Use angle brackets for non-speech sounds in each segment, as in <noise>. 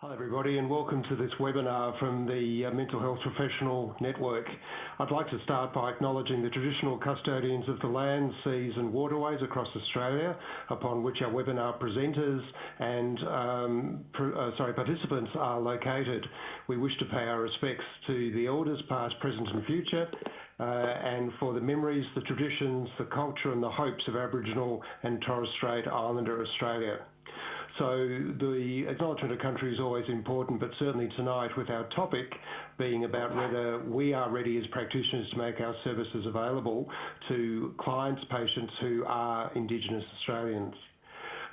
Hi everybody and welcome to this webinar from the uh, Mental Health Professional Network. I'd like to start by acknowledging the traditional custodians of the land, seas and waterways across Australia upon which our webinar presenters and um, uh, sorry, participants are located. We wish to pay our respects to the elders past, present and future uh, and for the memories, the traditions, the culture and the hopes of Aboriginal and Torres Strait Islander Australia. So the acknowledgement of country is always important, but certainly tonight with our topic being about whether we are ready as practitioners to make our services available to clients, patients who are Indigenous Australians.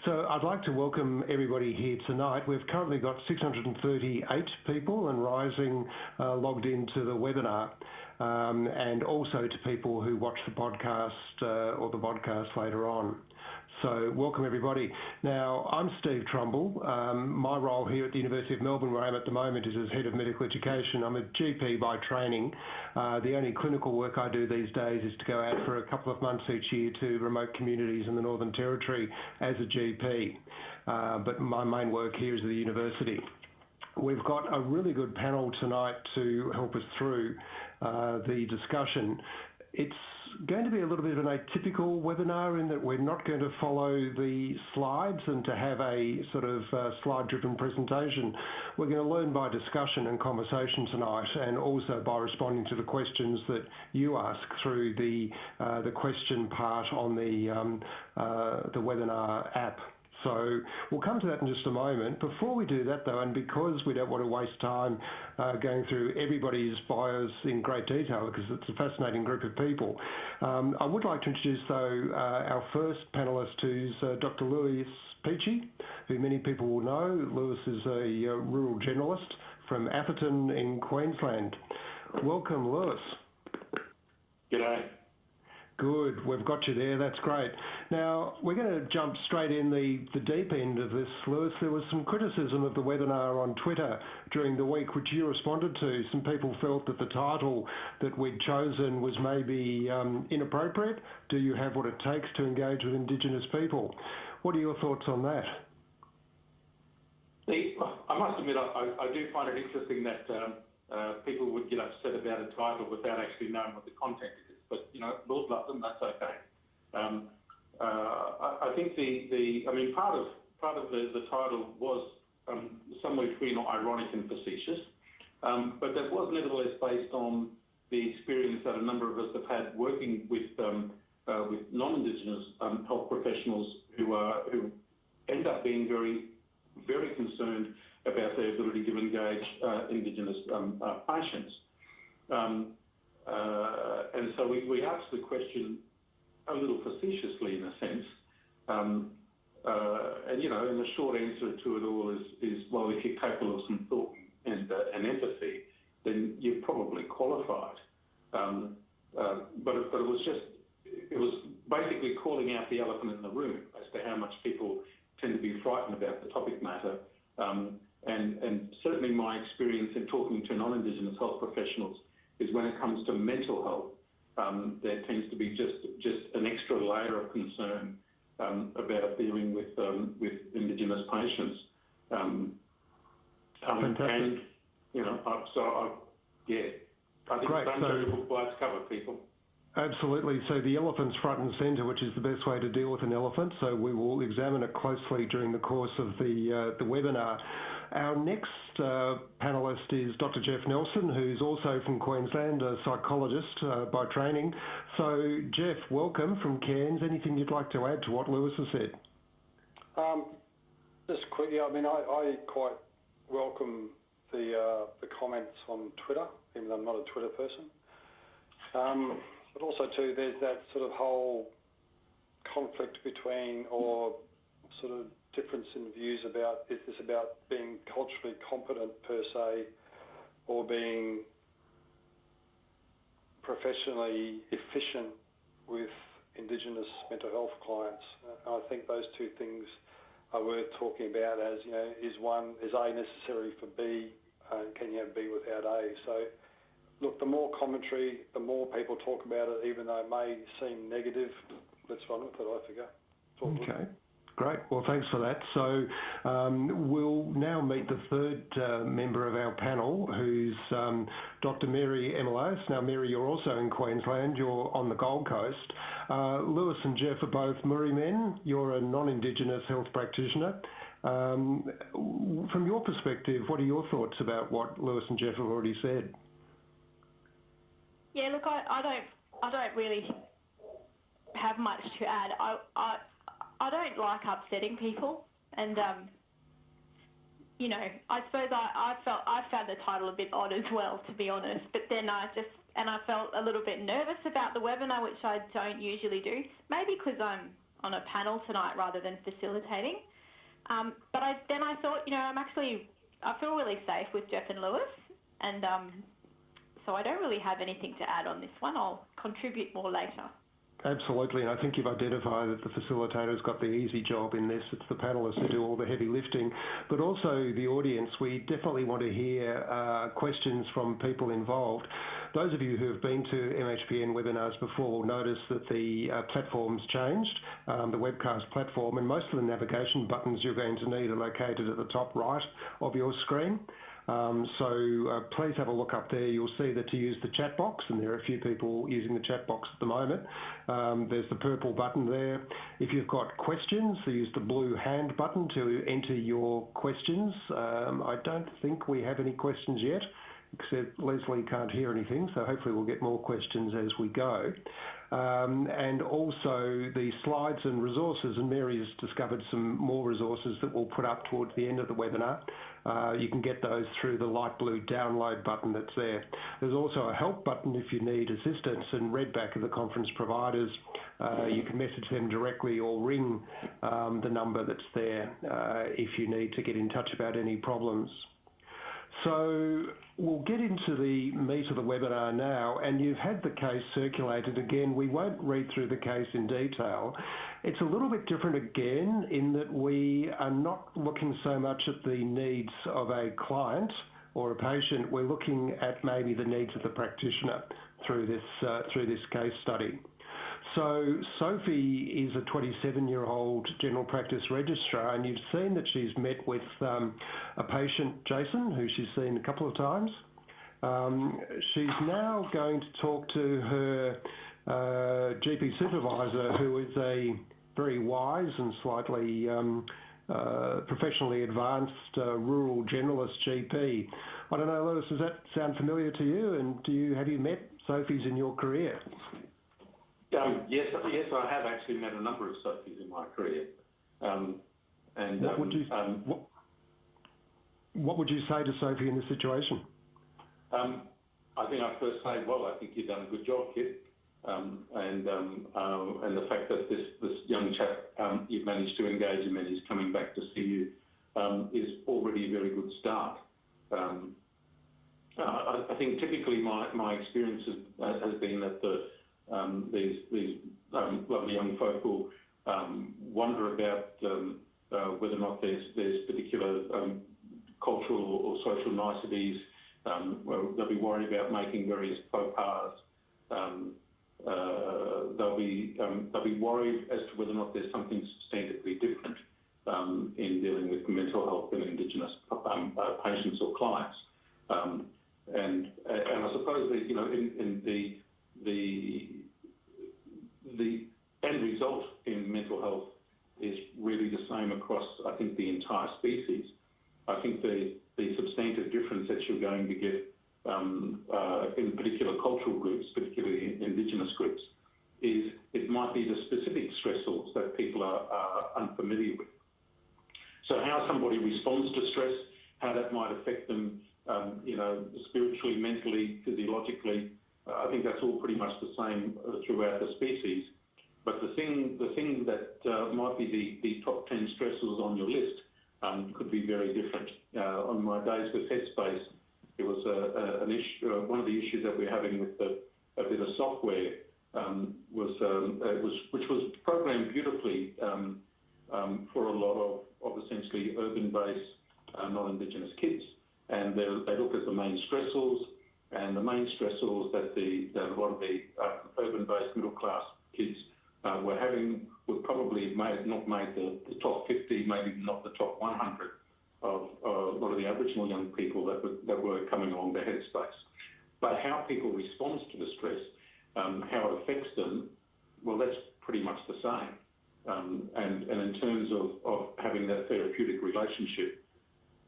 So I'd like to welcome everybody here tonight. We've currently got 638 people and rising uh, logged into the webinar um, and also to people who watch the podcast uh, or the podcast later on. So welcome everybody. Now I'm Steve Trumble. Um, my role here at the University of Melbourne where I am at the moment is as Head of Medical Education. I'm a GP by training. Uh, the only clinical work I do these days is to go out for a couple of months each year to remote communities in the Northern Territory as a GP. Uh, but my main work here is at the university. We've got a really good panel tonight to help us through uh, the discussion. It's going to be a little bit of an atypical webinar in that we're not going to follow the slides and to have a sort of uh, slide-driven presentation. We're going to learn by discussion and conversation tonight and also by responding to the questions that you ask through the, uh, the question part on the, um, uh, the webinar app. So we'll come to that in just a moment. Before we do that though, and because we don't want to waste time uh, going through everybody's bios in great detail because it's a fascinating group of people, um, I would like to introduce though uh, our first panellist who's uh, Dr. Louis Peachey, who many people will know. Louis is a uh, rural generalist from Atherton in Queensland. Welcome, Louis. G'day. Good. We've got you there. That's great. Now, we're going to jump straight in the, the deep end of this, Louis. There was some criticism of the webinar on Twitter during the week, which you responded to. Some people felt that the title that we'd chosen was maybe um, inappropriate. Do you have what it takes to engage with Indigenous people? What are your thoughts on that? I must admit, I, do find it interesting that um, uh, people would get upset about a title without actually knowing what the content is but you know, Lord love them, that's okay. Um, uh, I, I, think the, the, I mean, part of part of the, the title was um, somewhere between ironic and facetious, um, but that was nevertheless based on the experience that a number of us have had working with um, uh, with non-Indigenous um, health professionals who are who end up being very very concerned about their ability to engage uh, Indigenous um, uh, patients. Um, and so we asked the question a little facetiously in a sense. Um, uh, and, you know, and the short answer to it all is, well, if you're capable of some thought and uh, empathy, then you're probably qualified. Um, but it was just, it was basically calling out the elephant in the room as to how much people tend to be frightened about the topic matter. Um, and certainly my experience in talking to non-Indigenous health professionals is when it comes to mental health, um, there tends to be just just an extra layer of concern um, about dealing with um, with Indigenous patients. Um, um, and you know, so I, yeah, I think Great. don't so, cover, people. Absolutely. So the elephant's front and centre, which is the best way to deal with an elephant. So we will examine it closely during the course of the uh, the webinar. Our next uh, panelist is Dr. Jeff Nelson, who's also from Queensland, a psychologist uh, by training. So, Jeff, welcome from Cairns. Anything you'd like to add to what Louis has said? Um, just quickly, I mean, I, I quite welcome the uh, the comments on Twitter, even though I'm not a Twitter person. Um, but also, too, there's that sort of whole conflict between, or sort of difference in views about is this about being culturally competent per se or being professionally efficient with Indigenous mental health clients. I think those two things are worth talking about as, you know, is one, is A necessary for B, and can you have B without A? So, look, the more commentary, the more people talk about it, even though it may seem negative, let's run with it, I figure. Okay. Great. Well, thanks for that. So um, we'll now meet the third uh, member of our panel, who's um, Dr. Mary Emeleus. Now, Mary, you're also in Queensland. You're on the Gold Coast. Uh, Louis and Jeff are both Murri men. You're a non-Indigenous health practitioner. Um, from your perspective, what are your thoughts about what Louis and Jeff have already said? Yeah, look, I, I don't, I don't really have much to add. I, don't like upsetting people, and um, you know, I suppose I, I felt I found the title a bit odd as well, to be honest. But then I just and I felt a little bit nervous about the webinar, which I don't usually do. Maybe because I'm on a panel tonight rather than facilitating. Um, but I, then I thought, you know, I'm actually I feel really safe with Jeff and Louis, and um, so I don't really have anything to add on this one. I'll contribute more later. Absolutely, and I think you've identified that the facilitator's got the easy job in this. It's the panelists who do all the heavy lifting, but also the audience. We definitely want to hear uh, questions from people involved. Those of you who have been to MHPN webinars before will notice that the uh, platform's changed, um, the webcast platform, and most of the navigation buttons you're going to need are located at the top right of your screen. Um, so uh, please have a look up there. You'll see that to use the chat box, and there are a few people using the chat box at the moment. Um, there's the purple button there. If you've got questions, use the blue hand button to enter your questions. Um, I don't think we have any questions yet except Leslie can't hear anything, so hopefully we'll get more questions as we go. Um, and also the slides and resources, and Mary has discovered some more resources that we'll put up towards the end of the webinar. Uh, you can get those through the light blue download button that's there. There's also a help button if you need assistance, and Redback are the conference providers. Uh, you can message them directly or ring um, the number that's there uh, if you need to get in touch about any problems. So we'll get into the meat of the webinar now, and you've had the case circulated again. We won't read through the case in detail. It's a little bit different again in that we are not looking so much at the needs of a client or a patient. We're looking at maybe the needs of the practitioner through this, uh, through this case study. So Sophie is a 27-year-old general practice registrar, and you've seen that she's met with um, a patient, Jason, who she's seen a couple of times. Um, she's now going to talk to her uh, GP supervisor, who is a very wise and slightly um, uh, professionally advanced uh, rural generalist GP. I don't know, Louis, does that sound familiar to you? And do you have you met Sophies in your career? Um, yes, yes, I have actually met a number of Sophies in my career. Um, and what would you um, what, what, would you say to Sophie in this situation? Um, I think I'd first say, well, I think you've done a good job, kid. Um, and um, uh, and the fact that this this young chap you've managed to engage him and he's coming back to see you is already a very good start. Uh, I, I, think typically my, my experience has, has been that the um, these um, lovely young folk will um, wonder about uh, whether or not there's particular cultural or social niceties. They'll be worried about making various faux pas. Uh, they'll be worried as to whether or not there's something substantively different in dealing with mental health in Indigenous uh, patients or clients. And I suppose that, you know, in the the the end result in mental health is really the same across, I think, the entire species. I think the, the substantive difference that you're going to get um, uh, in particular cultural groups, particularly Indigenous groups, is it might be the specific stressors that people are, are unfamiliar with. So how somebody responds to stress, how that might affect them, um, you know, spiritually, mentally, physiologically, I think that's all pretty much the same uh, throughout the species. But the thing, the thing that uh, might be the, the top 10 stressors on your list um, could be very different. Uh, on my days with Headspace, it was a, a, an issue, uh, one of the issues that we're having with the, a bit of software um, was, um, was, which was programmed beautifully um, um, for a lot of, of essentially urban-based uh, non-Indigenous kids. And they, they look at the main stressors, and the main stressors that, the, that a lot of the uh, urban-based middle-class kids uh, were having would probably made, not made the, the top 50, maybe not the top 100 of uh, a lot of the Aboriginal young people that were, that were coming along the headspace. But how people respond to the stress, um, how it affects them, well, that's pretty much the same. Um, and, and in terms of, of having that therapeutic relationship,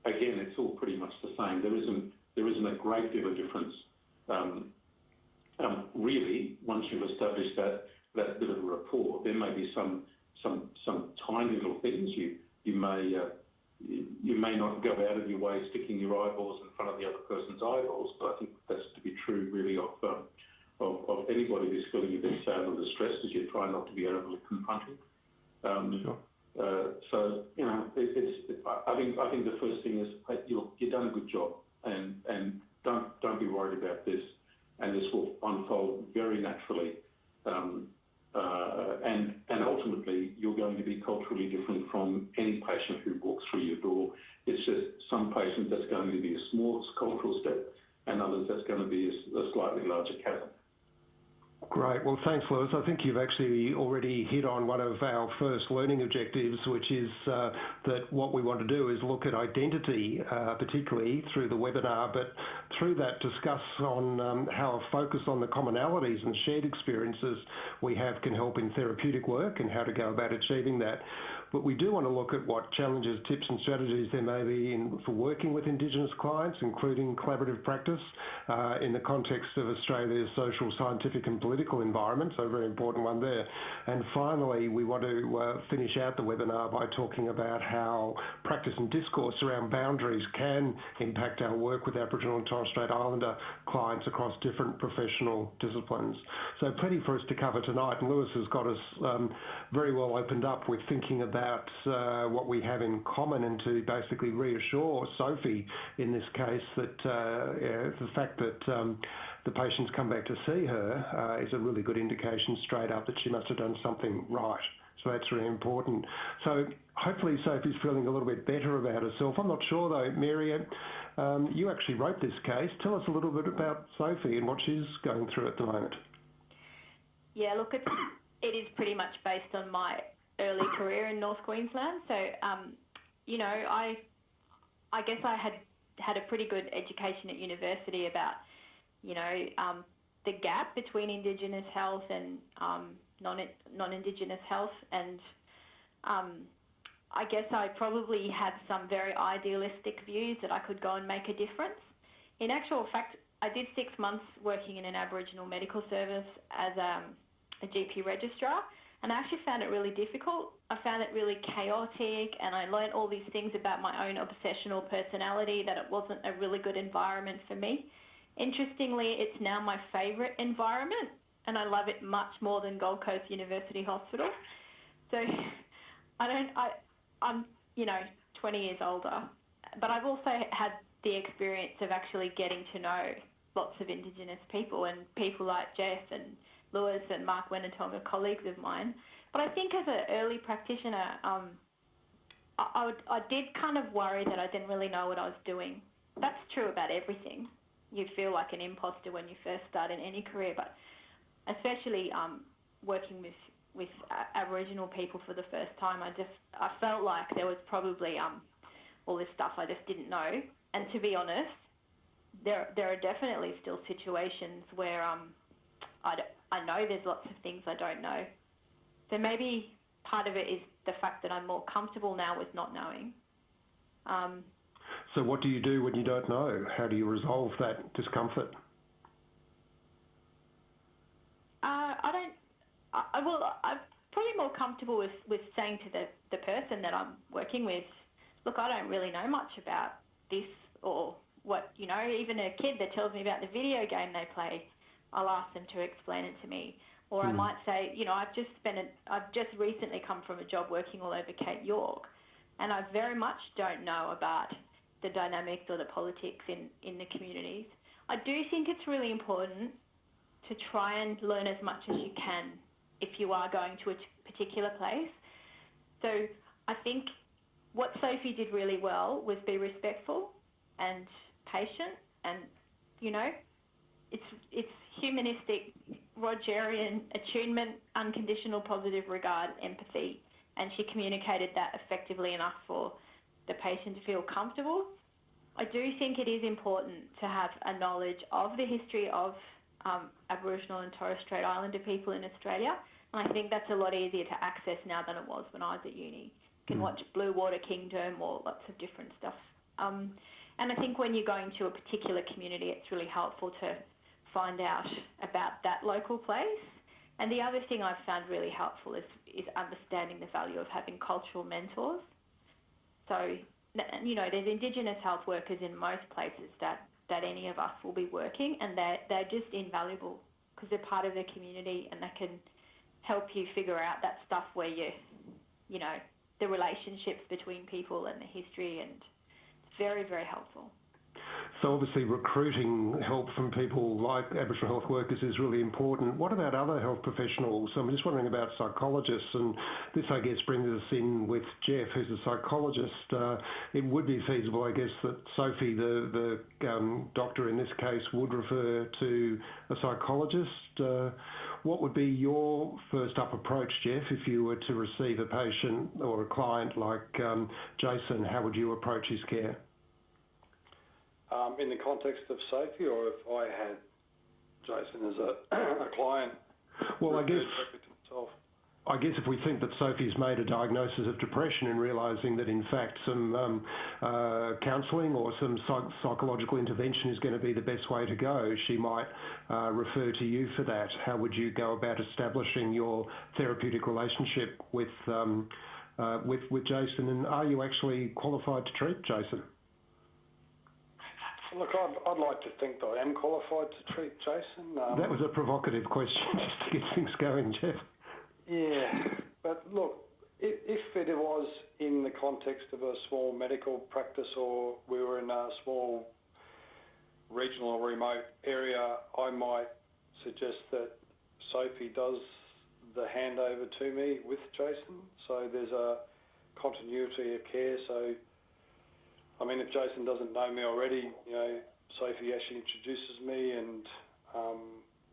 again, it's all pretty much the same. There isn't, there isn't a great deal of difference. Um, um, really, once you've established that, that bit of a rapport, there may be some, some, some tiny little things you, you may, uh, you may not go out of your way sticking your eyeballs in front of the other person's eyeballs, but I think that's to be true really of, um, of, of anybody who's feeling a bit sad or distressed as you try not to be overly confronting. Um, Sure. uh, so you know, it, it's. I think I think the first thing is you've you've done a good job, don't don't be worried about this, and this will unfold very naturally. Um, uh, and and ultimately, you're going to be culturally different from any patient who walks through your door. It's just some patients that's going to be a small cultural step, and others that's going to be a, a slightly larger chasm. Great. Well, thanks, Louis. I think you've actually already hit on one of our first learning objectives, which is uh, that what we want to do is look at identity, uh, particularly through the webinar, but through that discuss on um, how a focus on the commonalities and shared experiences we have can help in therapeutic work and how to go about achieving that. But we do want to look at what challenges, tips and strategies there may be in, for working with Indigenous clients, including collaborative practice uh, in the context of Australia's social, scientific and political environment, so a very important one there. And finally, we want to uh, finish out the webinar by talking about how practice and discourse around boundaries can impact our work with Aboriginal and Torres Strait Islander clients across different professional disciplines. So plenty for us to cover tonight, and Louis has got us um, very well opened up with thinking about uh, what we have in common and to basically reassure Sophie in this case that uh, yeah, the fact that um, the patients come back to see her uh, is a really good indication straight up that she must have done something right. So that's really important. So hopefully Sophie's feeling a little bit better about herself. I'm not sure though, Mary, um, you actually wrote this case. Tell us a little bit about Sophie and what she's going through at the moment. Yeah, look, it's, it is pretty much based on my early career in North Queensland. So, um, you know, I, I guess I had had a pretty good education at university about, you know, um, the gap between Indigenous health and um, non non-Indigenous health, and um, I guess I probably had some very idealistic views that I could go and make a difference. In actual fact, I did six months working in an Aboriginal medical service as um, a GP registrar, and I actually found it really difficult. I found it really chaotic, and I learned all these things about my own obsessional personality that it wasn't a really good environment for me. Interestingly, it's now my favourite environment, and I love it much more than Gold Coast University Hospital. So <laughs> I don't, I, I'm, you know, 20 years older, but I've also had the experience of actually getting to know lots of Indigenous people and people like Jeff and Louis and Mark Wenitong are colleagues of mine. But I think as an early practitioner, um, I, I, would, I did kind of worry that I didn't really know what I was doing. That's true about everything. You feel like an imposter when you first start in any career, but especially um, working with with Aboriginal people for the first time, I just I felt like there was probably um, all this stuff I just didn't know. And to be honest, there there are definitely still situations where um, I, I know there's lots of things I don't know. So maybe part of it is the fact that I'm more comfortable now with not knowing. Um, so what do you do when you don't know? How do you resolve that discomfort? Uh, I don't. I, well, I'm probably more comfortable with, with saying to the, the person that I'm working with, look, I don't really know much about this or what, you know, even a kid that tells me about the video game they play. I'll ask them to explain it to me. Or mm. I hmm. might say, you know, I've just spent, a, I've just recently come from a job working all over Cape York, and I very much don't know about the dynamics or the politics in, in the communities. I do think it's really important to try and learn as much as you can if you are going to a particular place. So I think what Sophie did really well was be respectful and patient and, you know, it's it's humanistic Rogerian attunement, unconditional positive regard, empathy, and she communicated that effectively enough for the patient to feel comfortable. I do think it is important to have a knowledge of the history of um, Aboriginal and Torres Strait Islander people in Australia, and I think that's a lot easier to access now than it was when I was at uni. You can mm. watch Blue Water Kingdom or lots of different stuff. Um, and I think when you're going to a particular community, it's really helpful to find out about that local place. And the other thing I've found really helpful is, is understanding the value of having cultural mentors. So, you know, there's Indigenous health workers in most places that, that any of us will be working, and they're, they're just invaluable because they're part of the community and they can help you figure out that stuff where you, you know, the relationships between people and the history, and it's very, very helpful. So obviously recruiting help from people like Aboriginal health workers is really important. What about other health professionals? I'm just wondering about psychologists, and this, I guess, brings us in with Jeff, who's a psychologist. Uh, it would be feasible, I guess, that Sophie, the, the um, doctor in this case, would refer to a psychologist. Uh, what would be your first up approach, Jeff, if you were to receive a patient or a client like um, Jason? How would you approach his care? Um, in the context of Sophie, or if I had Jason as a, <clears throat> a client? Well, I guess. I guess if we think that Sophie's made a diagnosis of depression and realising that in fact some um, uh, counselling or some psych- psychological intervention is going to be the best way to go, she might uh, refer to you for that. How would you go about establishing your therapeutic relationship with um, uh, with with Jason? And are you actually qualified to treat Jason? Look, I'd like to think that I am qualified to treat Jason. Um, that was a provocative question <laughs> just to get things going, Jeff. Yeah. but Look, if it was in the context of a small medical practice or we were in a small regional or remote area, I might suggest that Sophie does the handover to me with Jason. So There's a continuity of care. I mean, if Jason doesn't know me already, you know, Sophie actually introduces me and um,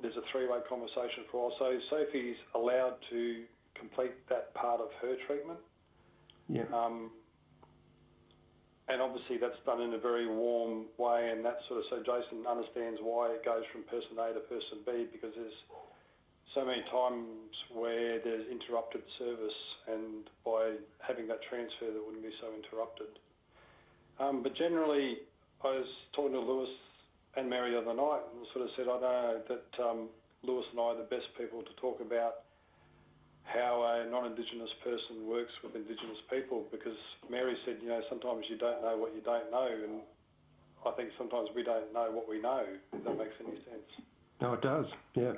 there's a three-way conversation for all. So Sophie's allowed to complete that part of her treatment. Yeah. Um, and obviously that's done in a very warm way and that sort of, so Jason understands why it goes from person A to person B because there's so many times where there's interrupted service and by having that transfer that wouldn't be so interrupted. Um, but generally, I was talking to Louis and Mary the other night and sort of said, I know that um, Louis and I are the best people to talk about how a non-Indigenous person works with Indigenous people because Mary said, you know, sometimes you don't know what you don't know and I think sometimes we don't know what we know, if that makes any sense. No, it does, yeah.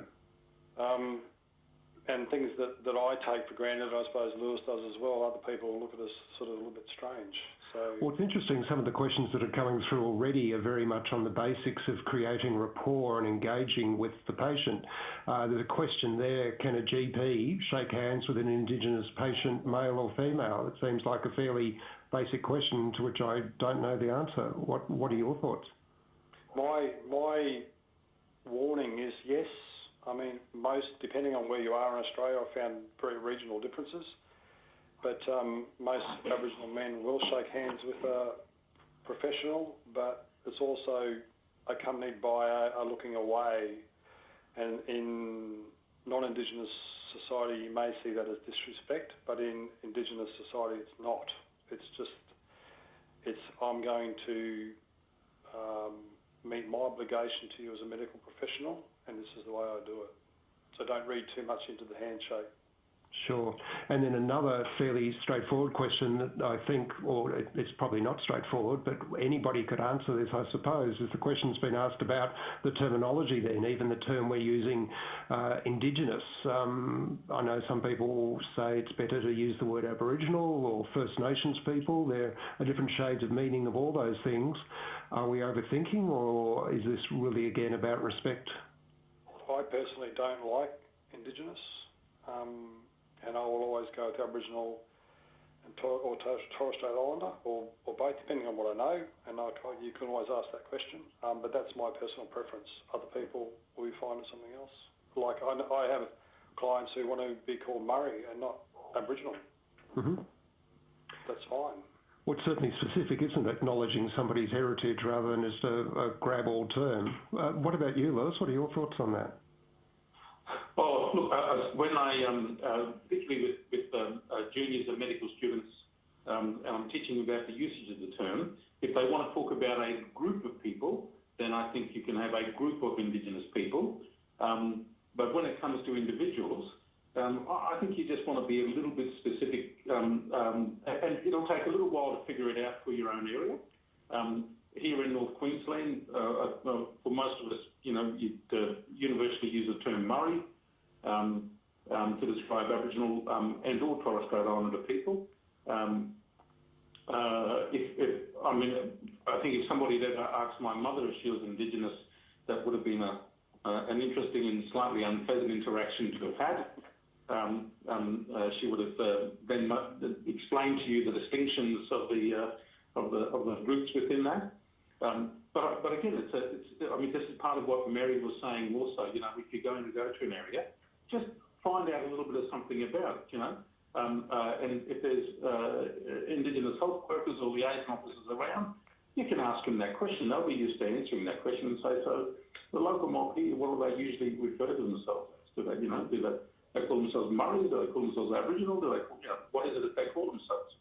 Um, and things that, that I take for granted, I suppose Louis does as well. Other people look at us sort of a little bit strange. So, well, it's interesting. Some of the questions that are coming through already are very much on the basics of creating rapport and engaging with the patient. Uh, there's a question there: Can a GP shake hands with an Indigenous patient, male or female? It seems like a fairly basic question to which I don't know the answer. What What are your thoughts? My my warning is yes. I mean, most, depending on where you are in Australia, I've found very regional differences. But um, most Aboriginal men will shake hands with a professional, but it's also accompanied by a, a looking away. And in non-Indigenous society, you may see that as disrespect, but in Indigenous society, it's not. It's just, it's I'm going to um, meet my obligation to you as a medical professional, and this is the way I do it. So don't read too much into the handshake. Sure. And then another fairly straightforward question that I think, or it's probably not straightforward, but anybody could answer this, I suppose, is the question's been asked about the terminology then, even the term we're using, uh, Indigenous. Um, I know some people say it's better to use the word Aboriginal or First Nations people. There are different shades of meaning of all those things. Are we overthinking, or is this really again about respect? I personally don't like Indigenous. Um, and I will always go with Aboriginal and Tor- or Torres Strait Islander, or, or both, depending on what I know. And I, you can always ask that question. Um, but that's my personal preference. Other people will be fine with something else. like I, I have clients who want to be called Murri and not Aboriginal. hmm That's fine. Well, it's certainly specific, isn't it? Acknowledging somebody's heritage rather than just a, a grab-all term. Uh, what about you, Louis? What are your thoughts on that? Well, look, uh, when I, um, uh, particularly with, um, uh, juniors and medical students, um, and I'm teaching about the usage of the term, if they want to talk about a group of people, then I think you can have a group of Indigenous people. But when it comes to individuals, I, think you just want to be a little bit specific, and it'll take a little while to figure it out for your own area. Here in North Queensland, for most of us, you know, uh, universally use the term Murri to describe Aboriginal um, and or Torres Strait Islander people. Um, uh, I mean, I think if somebody had asked my mother if she was Indigenous, that would have been an interesting and slightly unpleasant interaction to have had. Um, um, uh, she would have uh, then explained to you the distinctions of the of the groups within that. Um, but again, I mean this is part of what Mary was saying also. You know, if you're going to go to an area, just find out a little bit of something about it. You know, um, uh, and if there's uh, Indigenous health workers or liaison officers around, you can ask them that question. They'll be used to answering that question and say, so the local here, what do they usually refer to themselves as? Do they, you know, do they, they call themselves Murri? Do they call themselves Aboriginal? Do they, you know, what is it that they call themselves?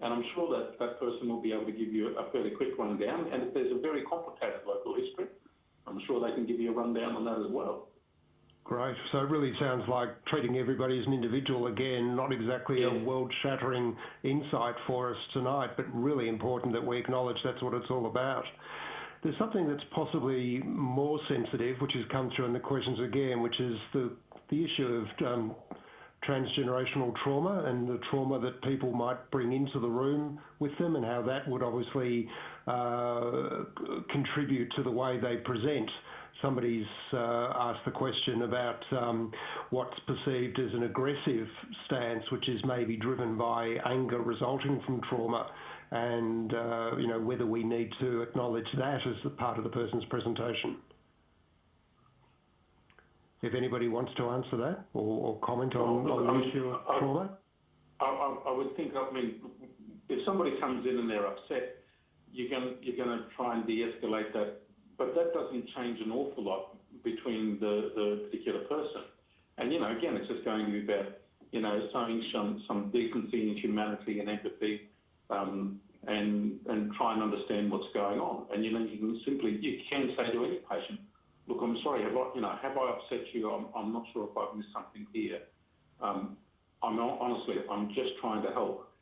And I'm sure that that person will be able to give you a fairly quick rundown. And if there's a very complicated local history, I'm sure they can give you a rundown on that as well. Great. So it really sounds like treating everybody as an individual again, not exactly Yeah. a world-shattering insight for us tonight, but really important that we acknowledge that's what it's all about. There's something that's possibly more sensitive, which has come through in the questions again, which is the the issue of um, transgenerational trauma and the trauma that people might bring into the room with them and how that would obviously uh, contribute to the way they present somebody's uh, asked the question about um, what's perceived as an aggressive stance, which is maybe driven by anger resulting from trauma, and uh, you know whether we need to acknowledge that as a part of the person's presentation. If anybody wants to answer that or, or comment on, the issue of I- trauma. I, I, I would think, I mean, if somebody comes in and they're upset, you're going you're going to try and de-escalate that but that doesn't change an awful lot between the, the particular person. And, you know, again, it's just going to be about, you know, showing some, some decency and humanity and empathy um, and, and try and understand what's going on. And, you know, you can simply, you can say to any patient, look, I'm sorry, have I, you know, have I upset you? I'm, I'm not sure if I've missed something here. Um, I'm not, honestly, I'm just trying to help.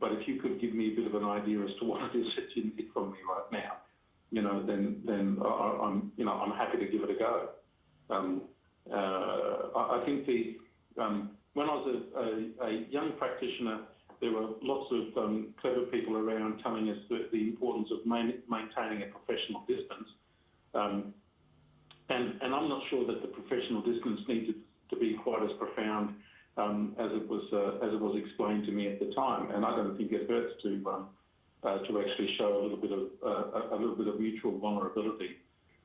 But if you could give me a bit of an idea as to <laughs> what it is that you need from me right now, you know, then then I'm you know I'm happy to give it a go. Um, uh, I, I think the um, when I was a, a, a, young practitioner, there were lots of um, clever people around telling us the, the importance of main, maintaining a professional distance. Um, and, and I'm not sure that the professional distance needed to be quite as profound um, as it was uh, as it was explained to me at the time. And I don't think it hurts to um, to actually show a little bit of uh, a little bit of mutual vulnerability,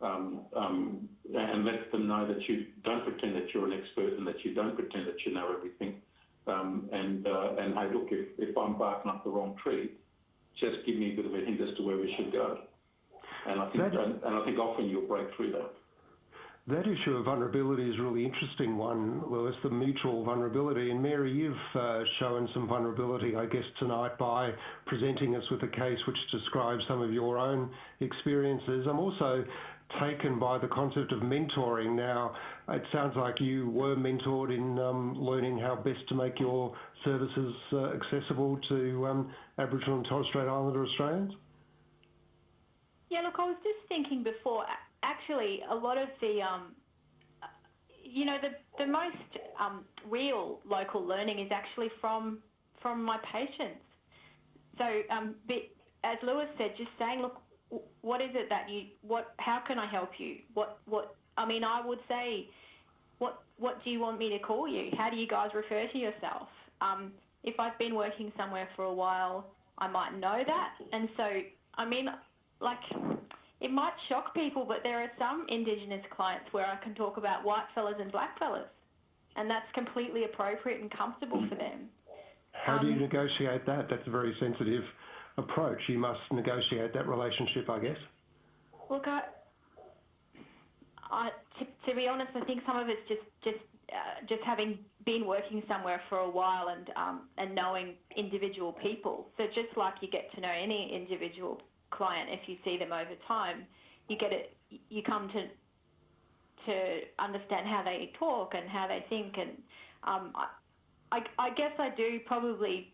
um, um, and let them know that you don't pretend that you're an expert and that you don't pretend that you know everything. Um, and uh, and hey, look, if, if I'm barking up the wrong tree, just give me a bit of a hint as to where we should go. And I think That- I think often you'll break through that. That issue of vulnerability is a really interesting one, Louis, the mutual vulnerability. And Mary, you've uh, shown some vulnerability, I guess, tonight by presenting us with a case which describes some of your own experiences. I'm also taken by the concept of mentoring. Now, it sounds like you were mentored in um, learning how best to make your services uh, accessible to um, Aboriginal and Torres Strait Islander Australians. Yeah, look, I was just thinking before, actually, a lot of the, um, you know, the, the most um, real local learning is actually from from my patients. So, um, as Louis said, just saying, look, what is it that you, what, how can I help you? What, what, I mean, I would say, what, what do you want me to call you? How do you guys refer to yourself? Um, if I've been working somewhere for a while, I might know that. And so, I mean, like, it might shock people, but there are some Indigenous clients where I can talk about white fellas and black fellas, and that's completely appropriate and comfortable for them. How do you negotiate that? That's a very sensitive approach. You must negotiate that relationship, I guess. Look, I, I to, to be honest, I think some of it's just just uh, just having been working somewhere for a while and um, and knowing individual people. So just like you get to know any individual client, if you see them over time, you get it. You come to to understand how they talk and how they think, and um, I, I guess I do probably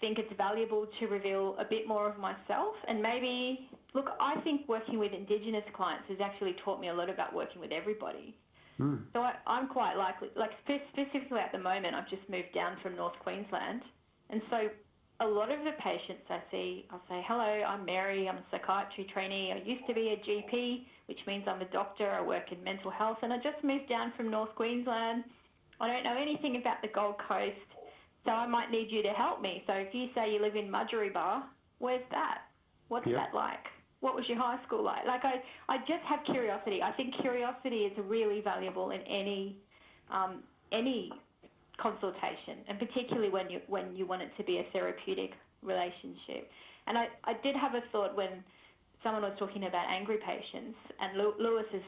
think it's valuable to reveal a bit more of myself and maybe look I think working with indigenous clients has actually taught me a lot about working with everybody Mm. so I, I'm quite likely, like specifically at the moment, I've just moved down from North Queensland, and so a lot of the patients I see, I'll say, hello, I'm Mary, I'm a psychiatry trainee, I used to be a GP, which means I'm a doctor, I work in mental health, and I just moved down from North Queensland. I don't know anything about the Gold Coast, so I might need you to help me. So if you say you live in Bar, where's that? What's yep. that like? what was your high school like? Like I, I just have curiosity. I think curiosity is really valuable in any, um, any consultation, and particularly when you when you want it to be a therapeutic relationship. And I, I did have a thought when someone was talking about angry patients, and Louis is,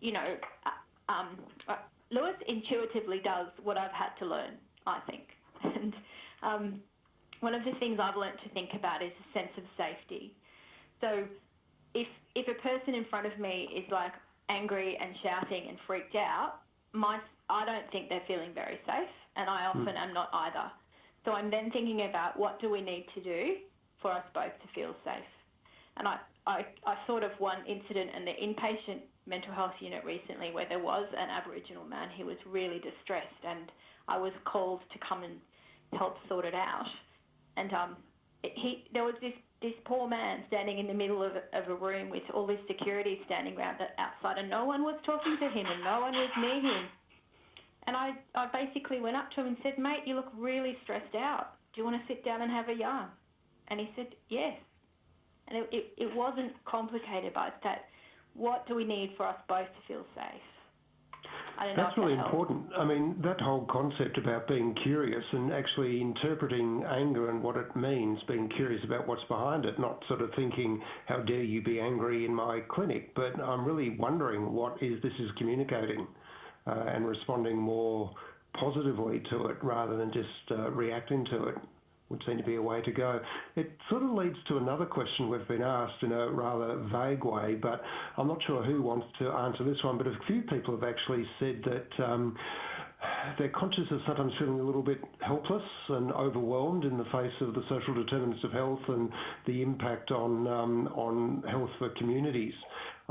you know, uh, um, uh, Louis intuitively does what I've had to learn, I think. <laughs> And um, one of the things I've learned to think about is a sense of safety. So if if a person in front of me is like angry and shouting and freaked out, my I don't think they're feeling very safe, and I often mm. am not either. So I'm then thinking about what do we need to do for us both to feel safe. And I, I, I thought of one incident in the inpatient mental health unit recently where there was an Aboriginal man who was really distressed, and I was called to come and help sort it out. And um, he, there was this this poor man standing in the middle of a, of a room with all this security standing around the outside, and no one was talking to him, and no one was near him. And I, I basically went up to him and said, mate, you look really stressed out. Do you want to sit down and have a yarn? And he said, yes. And it, it, it wasn't complicated, but that what do we need for us both to feel safe? That's really important. I mean, that whole concept about being curious and actually interpreting anger and what it means, being curious about what's behind it, not sort of thinking, how dare you be angry in my clinic, but I'm really wondering what is this is communicating and responding more positively to it rather than just uh, reacting to it would seem to be a way to go. It sort of leads to another question we've been asked in a rather vague way, but I'm not sure who wants to answer this one. But a few people have actually said that um, they're conscious of sometimes feeling a little bit helpless and overwhelmed in the face of the social determinants of health and the impact on um, on health for communities.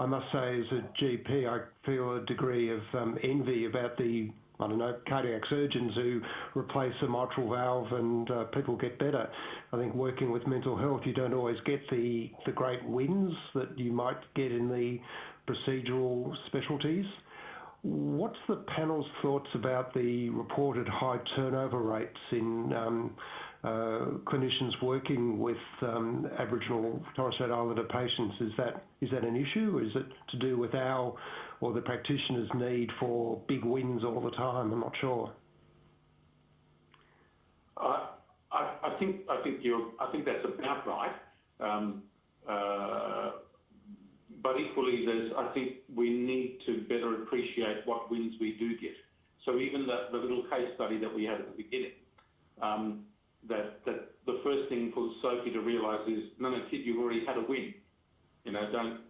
I must say, as a GP, I feel a degree of um, envy about the I don't know, cardiac surgeons who replace a mitral valve and uh, people get better. I think working with mental health, you don't always get the, the great wins that you might get in the procedural specialties. What's the panel's thoughts about the reported high turnover rates in um, clinicians working with um, Aboriginal Torres Strait Islander patients? Is that an issue? Or is it to do with our or the practitioner's need for big wins all the time? I'm not sure. I, think that's about right. Um, uh, but equally, I think we need to better appreciate what wins we do get. So even the, the little case study that we had at the beginning, um, that that the first thing for Sophie to realise is, no, no, kid, you've already had a win. You know, don't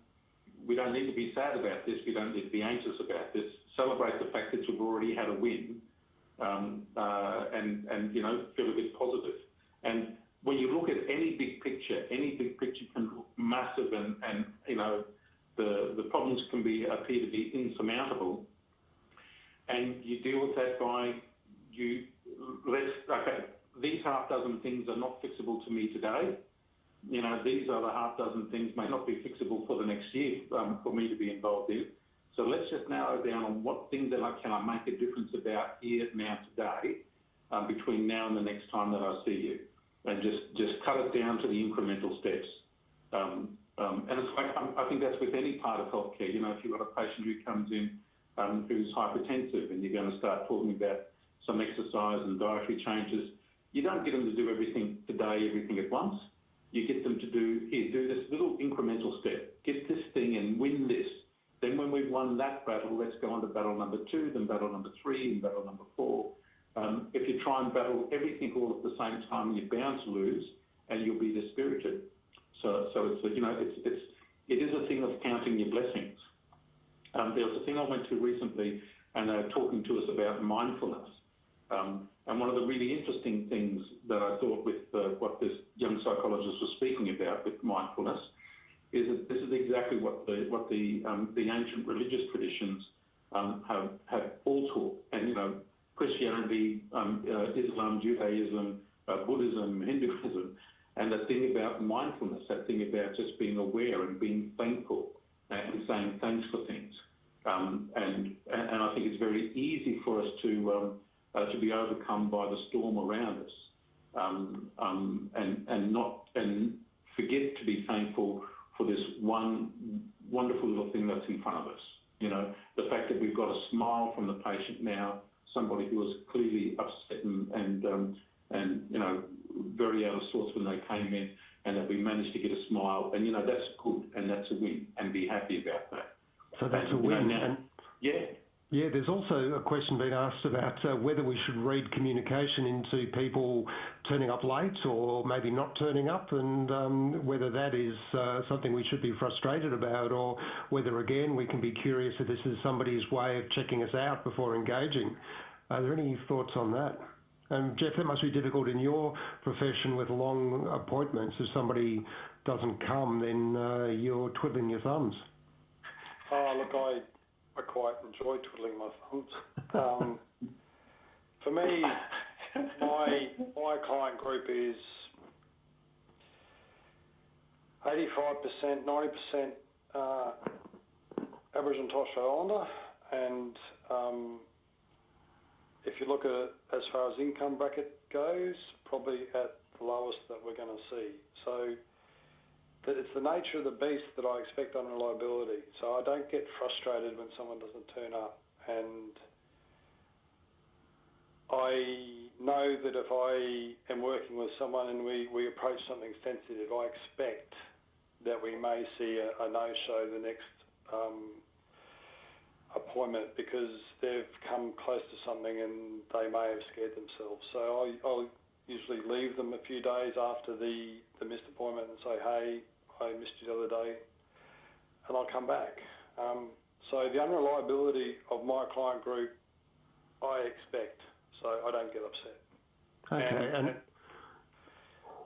we don't need to be sad about this. We don't need to be anxious about this. Celebrate the fact that you've already had a win, um, uh, and and you know feel a bit positive. And when you look at any big picture, any big picture can look massive, and and you know the the problems can be appear to be insurmountable. And you deal with that by you let's okay. These half dozen things are not fixable to me today you know, these are the half dozen things may not be fixable for the next year um, for me to be involved in. So let's just narrow down on what things that I can I make a difference about here now today um, between now and the next time that I see you, and just just cut it down to the incremental steps. Um, Um, and it's like, um, I think that's with any part of healthcare. You know, if you've got a patient who comes in um, who's hypertensive and you're going to start talking about some exercise and dietary changes, you don't get them to do everything today, everything at once. You get them to do, here, do this little incremental step. Get this thing and win this. Then when we've won that battle, let's go on to battle number two, then battle number three, and battle number four. Um, if you try and battle everything all at the same time, you're bound to lose, and you'll be dispirited. So, so it's you know, it's it's it is a thing of counting your blessings. Um, there was a thing I went to recently, and they were talking to us about mindfulness. Um, and one of the really interesting things that I thought with uh, what this young psychologist was speaking about with mindfulness is that this is exactly what the what the um, the ancient religious traditions um, have have all taught, and you know Christianity, uh, Islam, Judaism, uh, Buddhism, <laughs> Hinduism, and that thing about mindfulness, that thing about just being aware and being thankful and saying thanks for things. And, and I think it's very easy for us to to be overcome by the storm around us, um, um, and and not and forget to be thankful for this one wonderful little thing that's in front of us. You know, the fact that we've got a smile from the patient now, somebody who was clearly upset and and um, and you know very out of sorts when they came in, and that we managed to get a smile, and you know that's good and that's a win, and be happy about that. So that's and, a win. You know, now, yeah. Yeah, there's also a question being asked about uh, whether we should read communication into people turning up late or maybe not turning up, and um, whether that is uh, something we should be frustrated about, or whether again we can be curious if this is somebody's way of checking us out before engaging. Are there any thoughts on that? And Jeff, that must be difficult in your profession with long appointments. If somebody doesn't come, then uh, you're twiddling your thumbs. Oh, look, I I quite enjoy twiddling my thumbs. Um, for me, my my client group is 85%, 90% uh, Aboriginal and Torres Strait Islander, and um, if you look at as far as income bracket goes, probably at the lowest that we're going to see. So it's the nature of the beast that I expect unreliability. So I don't get frustrated when someone doesn't turn up. And I know that if I am working with someone and we, we approach something sensitive, I expect that we may see a, a no-show the next um, appointment because they've come close to something and they may have scared themselves. So I, I'll usually leave them a few days after the, the missed appointment and say, hey, I missed you the other day, and I'll come back. Um, so the unreliability of my client group, I expect, so I don't get upset. Okay, and, and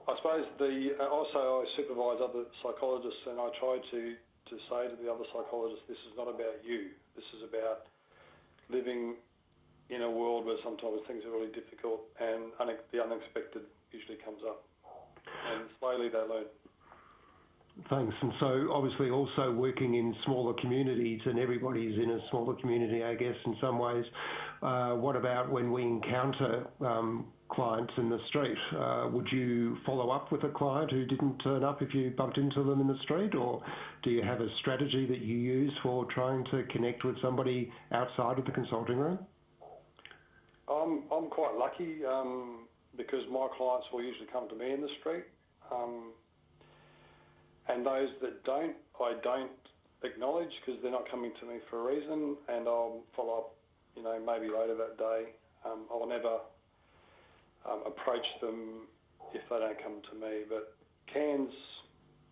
I suppose the uh, also I supervise other psychologists, and I try to to say to the other psychologists, this is not about you. This is about living in a world where sometimes things are really difficult, and the unexpected usually comes up, and slowly they learn. Thanks. And so obviously also working in smaller communities, and everybody's in a smaller community, I guess, in some ways. Uh, what about when we encounter um, clients in the street? Uh, would you follow up with a client who didn't turn up if you bumped into them in the street, or do you have a strategy that you use for trying to connect with somebody outside of the consulting room? I'm, quite lucky um, because my clients will usually come to me in the street. And those that don't, I don't acknowledge because they're not coming to me for a reason, and I'll follow up, you know, maybe later that day. Um, I'll never um, approach them if they don't come to me. But Cairns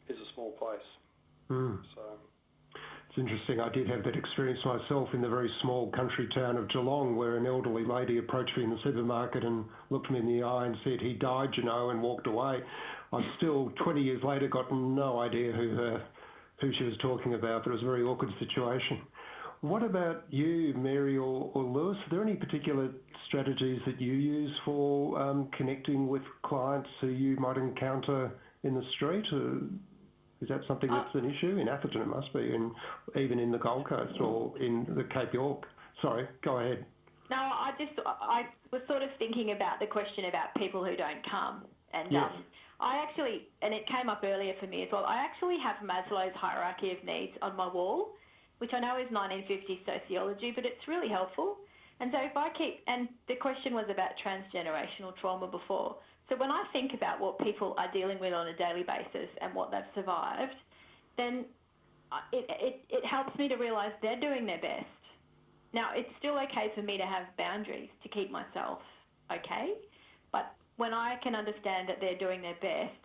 is a small place, mm. so. It's interesting. I did have that experience myself in the very small country town of Geelong, where an elderly lady approached me in the supermarket and looked me in the eye and said, "He died, you know," and walked away. I've still, 20 years later, got no idea who her, who she was talking about, but it was a very awkward situation. What about you, Mary or, or Louis? Are there any particular strategies that you use for um, connecting with clients who you might encounter in the street? Or is that something uh, that's an issue? In Atherton it must be, and even in the Gold Coast or in the Cape York. Sorry, go ahead. No, I just I was sort of thinking about the question about people who don't come And Yes. um, I actually, and it came up earlier for me as well. I actually have Maslow's hierarchy of needs on my wall, which I know is 1950s sociology, but it's really helpful. And so if I keep, and the question was about transgenerational trauma before. So when I think about what people are dealing with on a daily basis and what they've survived, then uh, it, it, it helps me to realise they're doing their best. Now, it's still okay for me to have boundaries to keep myself okay, but when I can understand that they're doing their best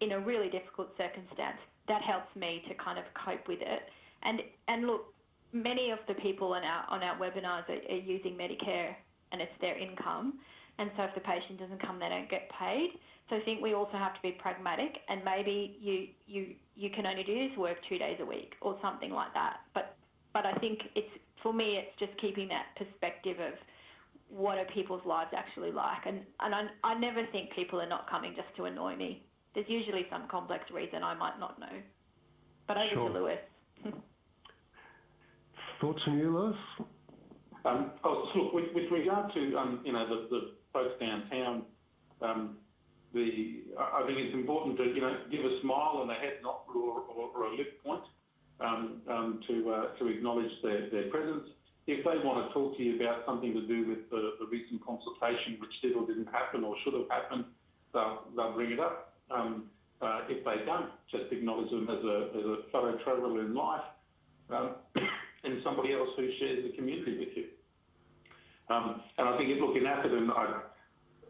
in a really difficult circumstance, that helps me to kind of cope with it. And and look, many of the people on our on our webinars are, are using Medicare, and it's their income. And so if the patient doesn't come, they don't get paid. So I think we also have to be pragmatic, and maybe you you you can only do this work two days a week or something like that. But but I think it's for me, it's just keeping that perspective of what are people's lives actually like, and and I, I never think people are not coming just to annoy me. There's usually some complex reason I might not know. But over Sure. to Louis. <laughs> Thoughts from you, Louis? Um, oh, so look, with, with regard to um, you know the, the folks downtown, um, the I I think it's important to you know give a smile and a head nod or, or, or a lip point um, um, to uh, to acknowledge their, their presence. If they want to talk to you about something to do with the, the recent consultation, which did or didn't happen or should have happened, they'll, they'll bring it up. Um, uh, if they don't, just acknowledge them as a, as a fellow traveller in life um, <coughs> and somebody else who shares the community with you. Um, and I think, if, look, in Atherton, I,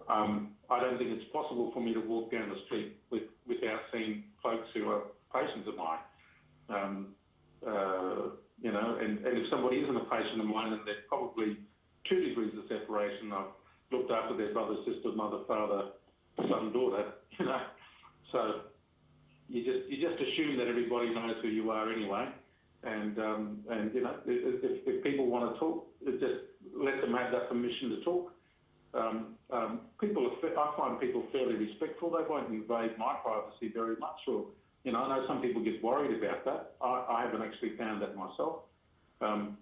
um, I don't think it's possible for me to walk down the street with, without seeing folks who are patients of mine. Um, uh, you know, and, and if somebody isn't a patient of mine, then there's probably two degrees of separation. I've looked after their brother, sister, mother, father, son, daughter, <laughs> you know. So you just you just assume that everybody knows who you are anyway. And um, and you know, if, if, people want to talk, just let them have that permission to talk. Um, um, people, are, I find people fairly respectful. They won't invade my privacy very much, or you know, I know some people get worried about that. I, I haven't actually found that myself. Um,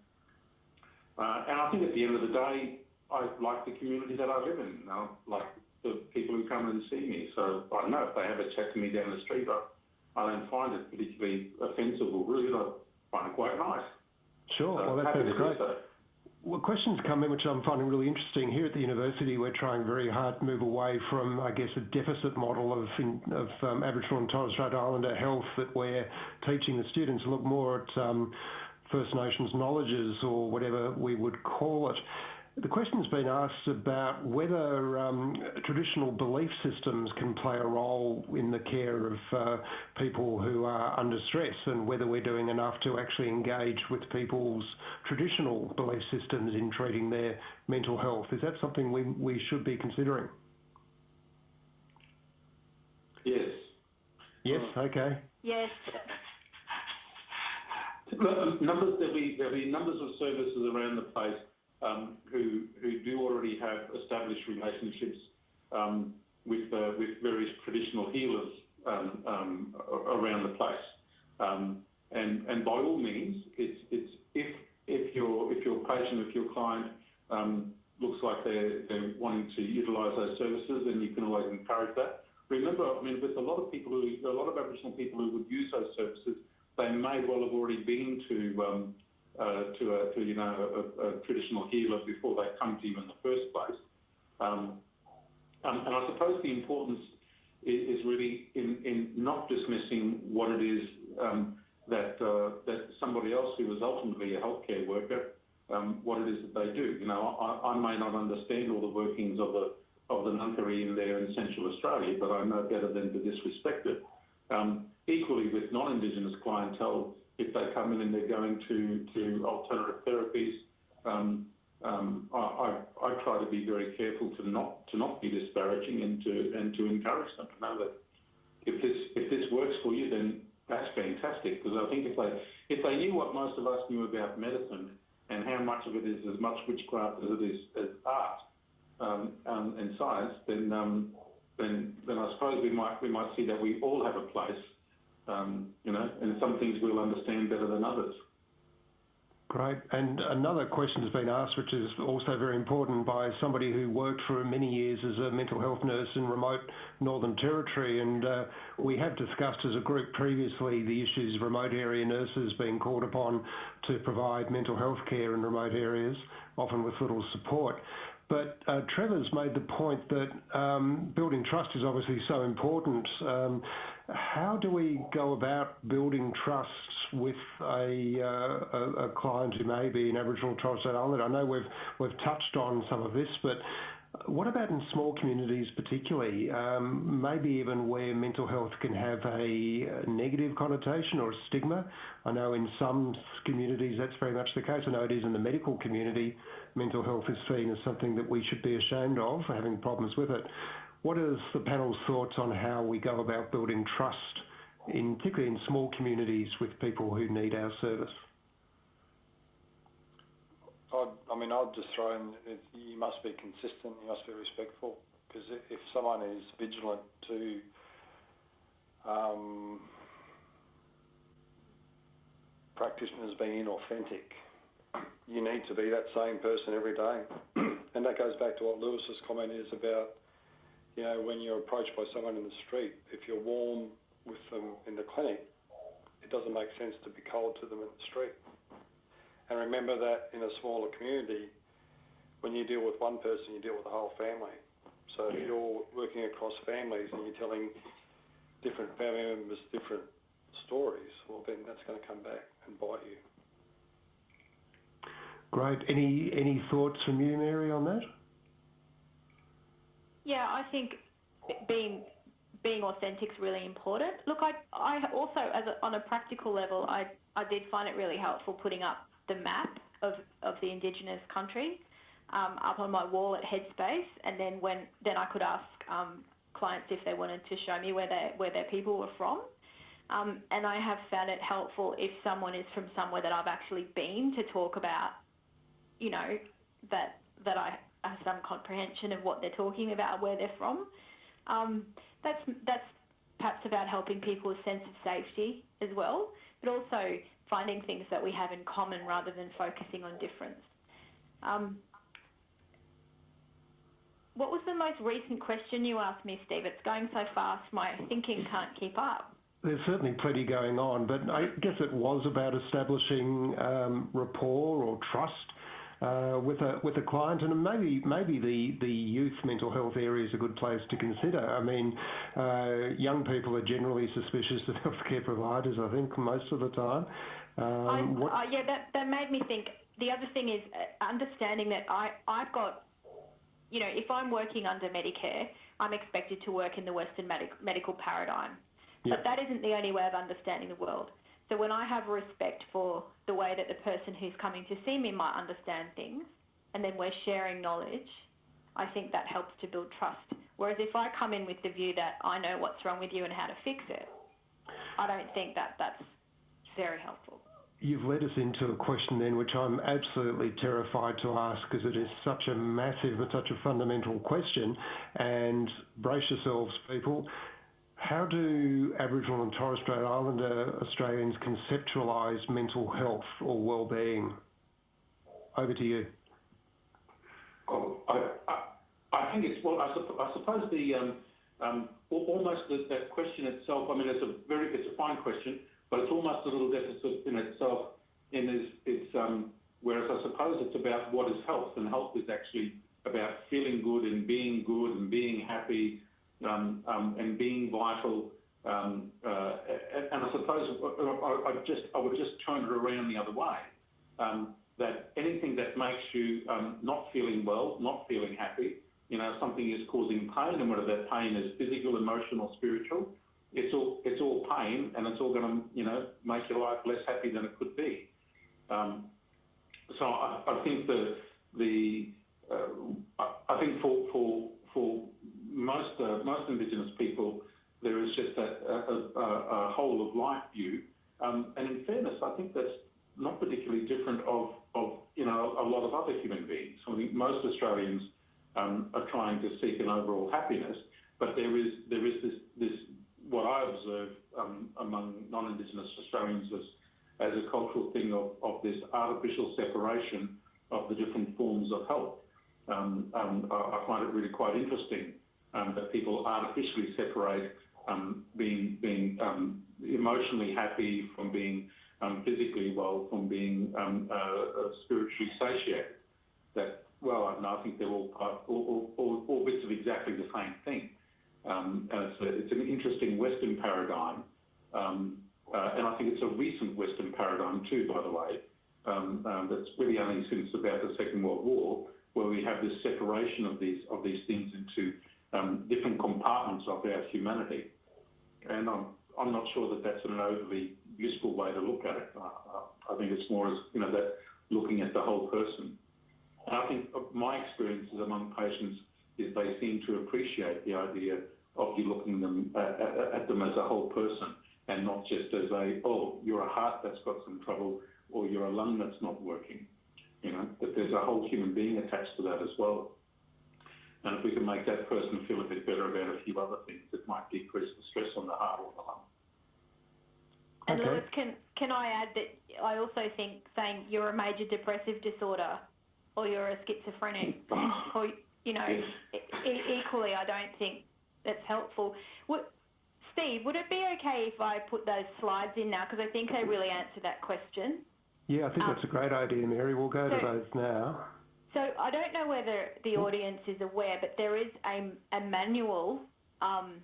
uh, and I think at the end of the day, I like the community that I live in. I like the people who come and see me. So I don't know if they have a chat to me down the street, I, I don't find it particularly offensive or rude. I find it quite nice. Sure. So Well, that sounds great. so. Well, questions come in which I'm finding really interesting. Here at the university, we're trying very hard to move away from, I guess, a deficit model of, of um, Aboriginal and Torres Strait Islander health that we're teaching the students to look more at um, First Nations knowledges or whatever we would call it. The question's been asked about whether um, traditional belief systems can play a role in the care of uh, people who are under stress and whether we're doing enough to actually engage with people's traditional belief systems in treating their mental health. Is that something we, we should be considering? Yes. Yes, okay. Yes. Numbers, there'll be, there'll be numbers of services around the place who, who do already have established relationships um, with, uh, with various traditional healers um, um, around the place. Um, by all means, if, if, your, if your patient, if your client um, looks like they're, wanting to utilise those services, then you can always encourage that. Remember, I mean, with a lot of people a lot of Aboriginal people who would use those services, they may well have already been to um, to a to, you know a, a traditional healer before they come to you in the first place. Um, um, and I suppose the importance is, is really in, in not dismissing what it is um, that uh, that somebody else who is ultimately a healthcare worker, um, what it is that they do. You know, I, I may not understand all the workings of the of the ngangkari in there in Central Australia, but I know better than to disrespect it. Um, equally with non-Indigenous clientele, if they come in and they're going to, to alternative therapies, um, um, I, try to be very careful to not to not be disparaging and to and to encourage them to know that if this if this works for you, then that's fantastic. Because I think if they knew what most of us knew about medicine and how much of it is as much witchcraft as it is as art um, and science, then then then I suppose we might we might see that we all have a place, um, you know, and some things we'll understand better than others. Great. And another question has been asked, which is also very important by somebody who worked for many years as a mental health nurse in remote Northern Territory. And uh, we have discussed as a group previously the issues of remote area nurses being called upon to provide mental health care in remote areas, often with little support. But uh, Trevor's made the point that um, building trust is obviously so important. How do we go about building trusts with a, uh, client who may be an Aboriginal Torres Strait Islander? I know we've we've touched on some of this, but what about in small communities particularly? Um, maybe even where mental health can have a negative connotation or a stigma. I know in some communities that's very much the case. I know it is in the medical community. Mental health is seen as something that we should be ashamed of for having problems with it. What is the panel's thoughts on how we go about building trust, particularly in small communities with people who need our service? I'd, mean, I'd just throw in, you must be consistent, you must be respectful, because if someone is vigilant to um, practitioners being inauthentic, you need to be that same person every day. <clears throat> and that goes back to what Louis's comment is about, you know, when you're approached by someone in the street, if you're warm with them in the clinic, it doesn't make sense to be cold to them in the street. And remember that in a smaller community, when you deal with one person, you deal with the whole family. So if you're working across families and you're telling different family members different stories, well, then that's going to come back and bite you. Great. Any any thoughts from you, Mary, on that? Yeah, I think being being authentic is really important. Look, I I also as a, on a practical level, I I did find it really helpful putting up the map of, of the Indigenous country um, up on my wall at Headspace, and then when then I could ask um, clients if they wanted to show me where they where their people were from. Um, and I have found it helpful if someone is from somewhere that I've actually been to talk about, you know, that that I have some comprehension of what they're talking about, where they're from. Um, that's that's perhaps about helping people with sense of safety as well, but also finding things that we have in common rather than focusing on difference. Um, what was the most recent question you asked me, Steve? It's going so fast, my thinking can't keep up. There's certainly plenty going on, but I guess it was about establishing um, rapport or trust uh, with a with a client, and maybe maybe the the youth mental health area is a good place to consider. I mean, uh, young people are generally suspicious <laughs> of healthcare providers. I think most of the time. Um, uh, yeah, that that made me think. The other thing is uh, understanding that I I've got, you know, if I'm working under Medicare, I'm expected to work in the Western medic- medical paradigm. But that isn't the only way of understanding the world. So when I have respect for the way that the person who's coming to see me might understand things, and then we're sharing knowledge, I think that helps to build trust. Whereas if I come in with the view that I know what's wrong with you and how to fix it, I don't think that that's very helpful. You've led us into a question then which I'm absolutely terrified to ask because it is such a massive and such a fundamental question. And brace yourselves, people. How do Aboriginal and Torres Strait Islander Australians conceptualise mental health or well-being? Over to you. Oh, I, I, I, think it's well. I, I suppose the um, um, almost the, that question itself. I mean, it's a very it's a fine question, but it's almost a little deficit in itself. In its, its um, whereas I suppose it's about what is health, and health is actually about feeling good and being good and being happy and being vital. Um, uh, and I suppose I I just I would just turn it around the other way, that anything that makes you not feeling well, not feeling happy, you know, something is causing pain, and whether that pain is physical, emotional, spiritual, it's all pain, and it's all you know, make your life less happy than it could be. So I think the uh, I think for most uh, most Indigenous people, there is just a whole of life view. Um, and in fairness, I think that's not particularly different of, of you know a lot of other human beings. I think most Australians um, are trying to seek an overall happiness, but there is there is this this what I observe um, among non-Indigenous Australians as as a cultural thing of, of this artificial separation of the different forms of health. Um, um, I find it really quite interesting that people artificially separate um, being being um, emotionally happy from being um, physically well from being um, uh, uh, spiritually satiated. That well, I, I think they're all, bits of exactly the same thing. Um, it's, an interesting Western paradigm, um, uh, and I think it's a recent Western paradigm too, by the way. Um, um, that's really only since about the Second World War, where we have this separation of these of these things into um, different compartments of our humanity. And I'm I'm not sure that that's an overly useful way to look at it. I, I think it's more as you know that looking at the whole person. And I think my experiences among patients is they seem to appreciate the idea of you looking them uh, at them as a whole person and not just as a oh you're a heart that's got some trouble or you're a lung that's not working. You know that there's a whole human being attached to that as well. And if we can make that person feel a bit better about a few other things, it might decrease the stress on the heart or the lung. And okay. Louis, can can I add that I also think saying you're a major depressive disorder or you're a schizophrenic or you know yes. e- equally I don't think that's helpful. Would, Steve, would it be okay if I put those slides in now because I think they really answer that question? Yeah, I think um, that's a great idea, Mary. We'll go so, to those now. So I don't know whether the hmm. audience is aware, but there is a, a manual um,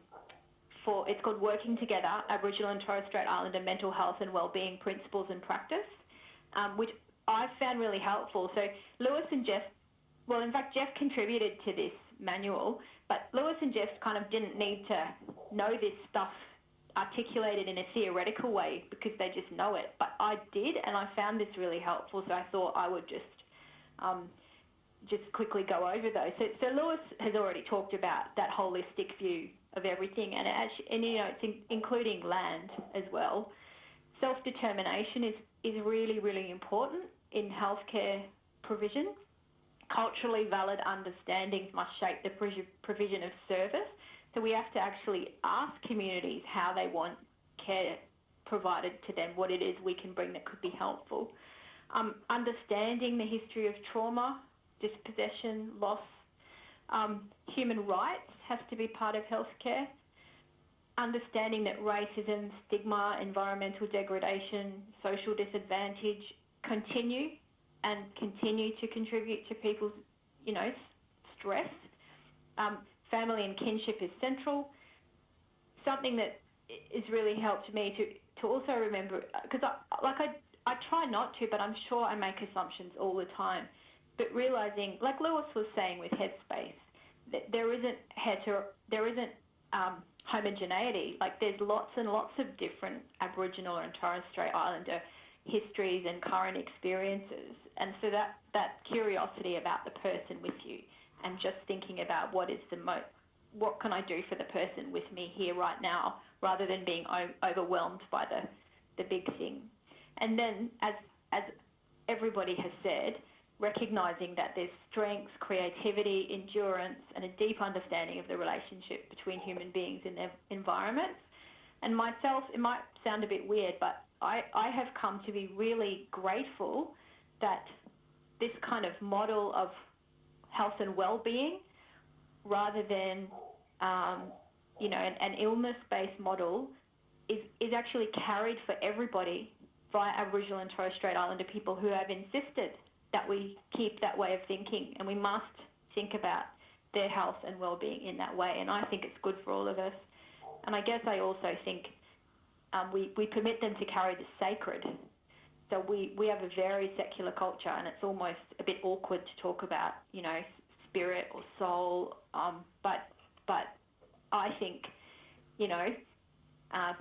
for, it's called Working Together, Aboriginal and Torres Strait Islander Mental Health and Wellbeing Principles and Practice, um, which I found really helpful. So Louis and Jeff, well, in fact, Jeff contributed to this manual, but Louis and Jeff kind of didn't need to know this stuff articulated in a theoretical way because they just know it. But I did, and I found this really helpful, so I thought I would just um, just quickly go over those. So, so Louis has already talked about that holistic view of everything, and, actually, and you know, it's in, including land as well. Self-determination is, is really, really important in healthcare provision. Culturally valid understandings must shape the provision of service. So we have to actually ask communities how they want care provided to them, what it is we can bring that could be helpful. Um, understanding the history of trauma dispossession, loss. Um, human rights has to be part of healthcare. Understanding that racism, stigma, environmental degradation, social disadvantage continue and continue to contribute to people's, you know, stress. Um, family and kinship is central. Something that has really helped me to, to also remember, because I, like I, I try not to, but I'm sure I make assumptions all the time but realizing, like Louis was saying with Headspace, that there isn't hetero, there isn't um, homogeneity. Like there's lots and lots of different Aboriginal and Torres Strait Islander histories and current experiences, and so that that curiosity about the person with you, and just thinking about what is the most, what can I do for the person with me here right now, rather than being o- overwhelmed by the the big thing. And then, as as everybody has said, recognizing that there's strengths, creativity, endurance, and a deep understanding of the relationship between human beings and their environments. And myself, it might sound a bit weird, but I, I have come to be really grateful that this kind of model of health and well-being, rather than um, you know an, an illness-based model, is is actually carried for everybody by Aboriginal and Torres Strait Islander people who have insisted that we keep that way of thinking and we must think about their health and well-being in that way and I think it's good for all of us. And I guess I also think um, we, we permit them to carry the sacred. So we, we have a very secular culture and it's almost a bit awkward to talk about you know spirit or soul um, but but I think you know uh,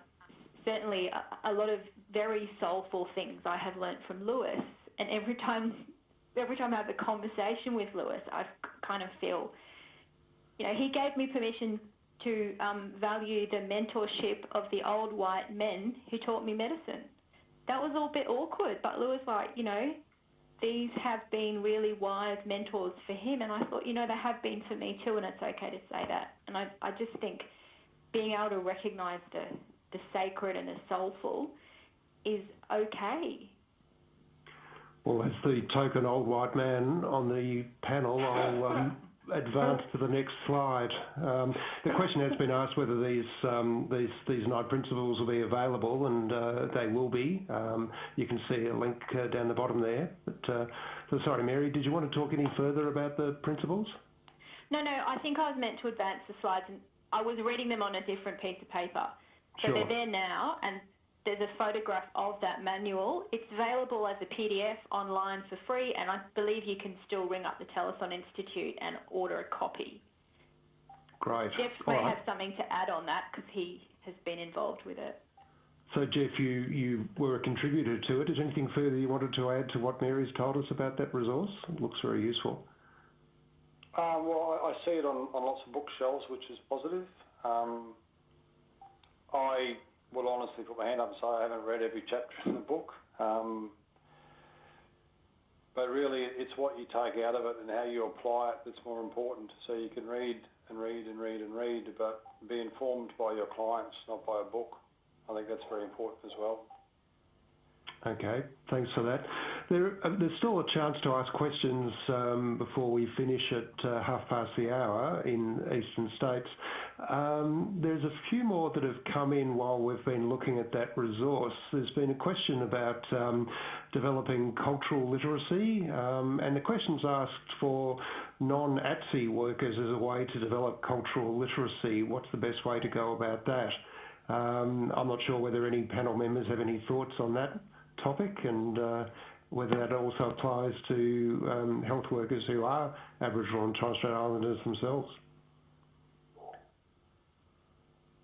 certainly a, a lot of very soulful things I have learnt from Louis and every <laughs> time every time I have a conversation with Louis, I kind of feel, you know, he gave me permission to um, value the mentorship of the old white men who taught me medicine. That was all a bit awkward, but Louis, like, you know, these have been really wise mentors for him, and I thought, you know, they have been for me too, and it's okay to say that. And I, I just think being able to recognise the, the sacred and the soulful is okay. Well, as the token old white man on the panel, I'll um, advance to the next slide. Um, the question has been asked whether these um, these these nine principles will be available, and uh, they will be. Um, you can see a link uh, down the bottom there. But uh, so sorry, Mary, did you want to talk any further about the principles? No, no. I think I was meant to advance the slides, and I was reading them on a different piece of paper. So sure. they're there now, and there's a photograph of that manual. It's available as a PDF online for free, and I believe you can still ring up the Telethon Institute and order a copy. Great. Jeff may right. have something to add on that because he has been involved with it. So, Jeff, you, you were a contributor to it. Is anything further you wanted to add to what Mary's told us about that resource? It looks very useful. Um, well, I, I see it on, on lots of bookshelves, which is positive. Um, I will honestly put my hand up and say I haven't read every chapter in the book. Um, but really, it's what you take out of it and how you apply it that's more important. So you can read and read and read and read, but be informed by your clients, not by a book. I think that's very important as well. Okay, thanks for that. Uh, there's still a chance to ask questions um, before we finish at uh, half past the hour in eastern states. Um, there's a few more that have come in while we've been looking at that resource. There's been a question about um, developing cultural literacy, and the question's asked for non-ATSI workers as a way to develop cultural literacy. What's the best way to go about that? I'm not sure whether any panel members have any thoughts on that topic and uh, whether that also applies to um, health workers who are Aboriginal and Torres Strait Islanders themselves.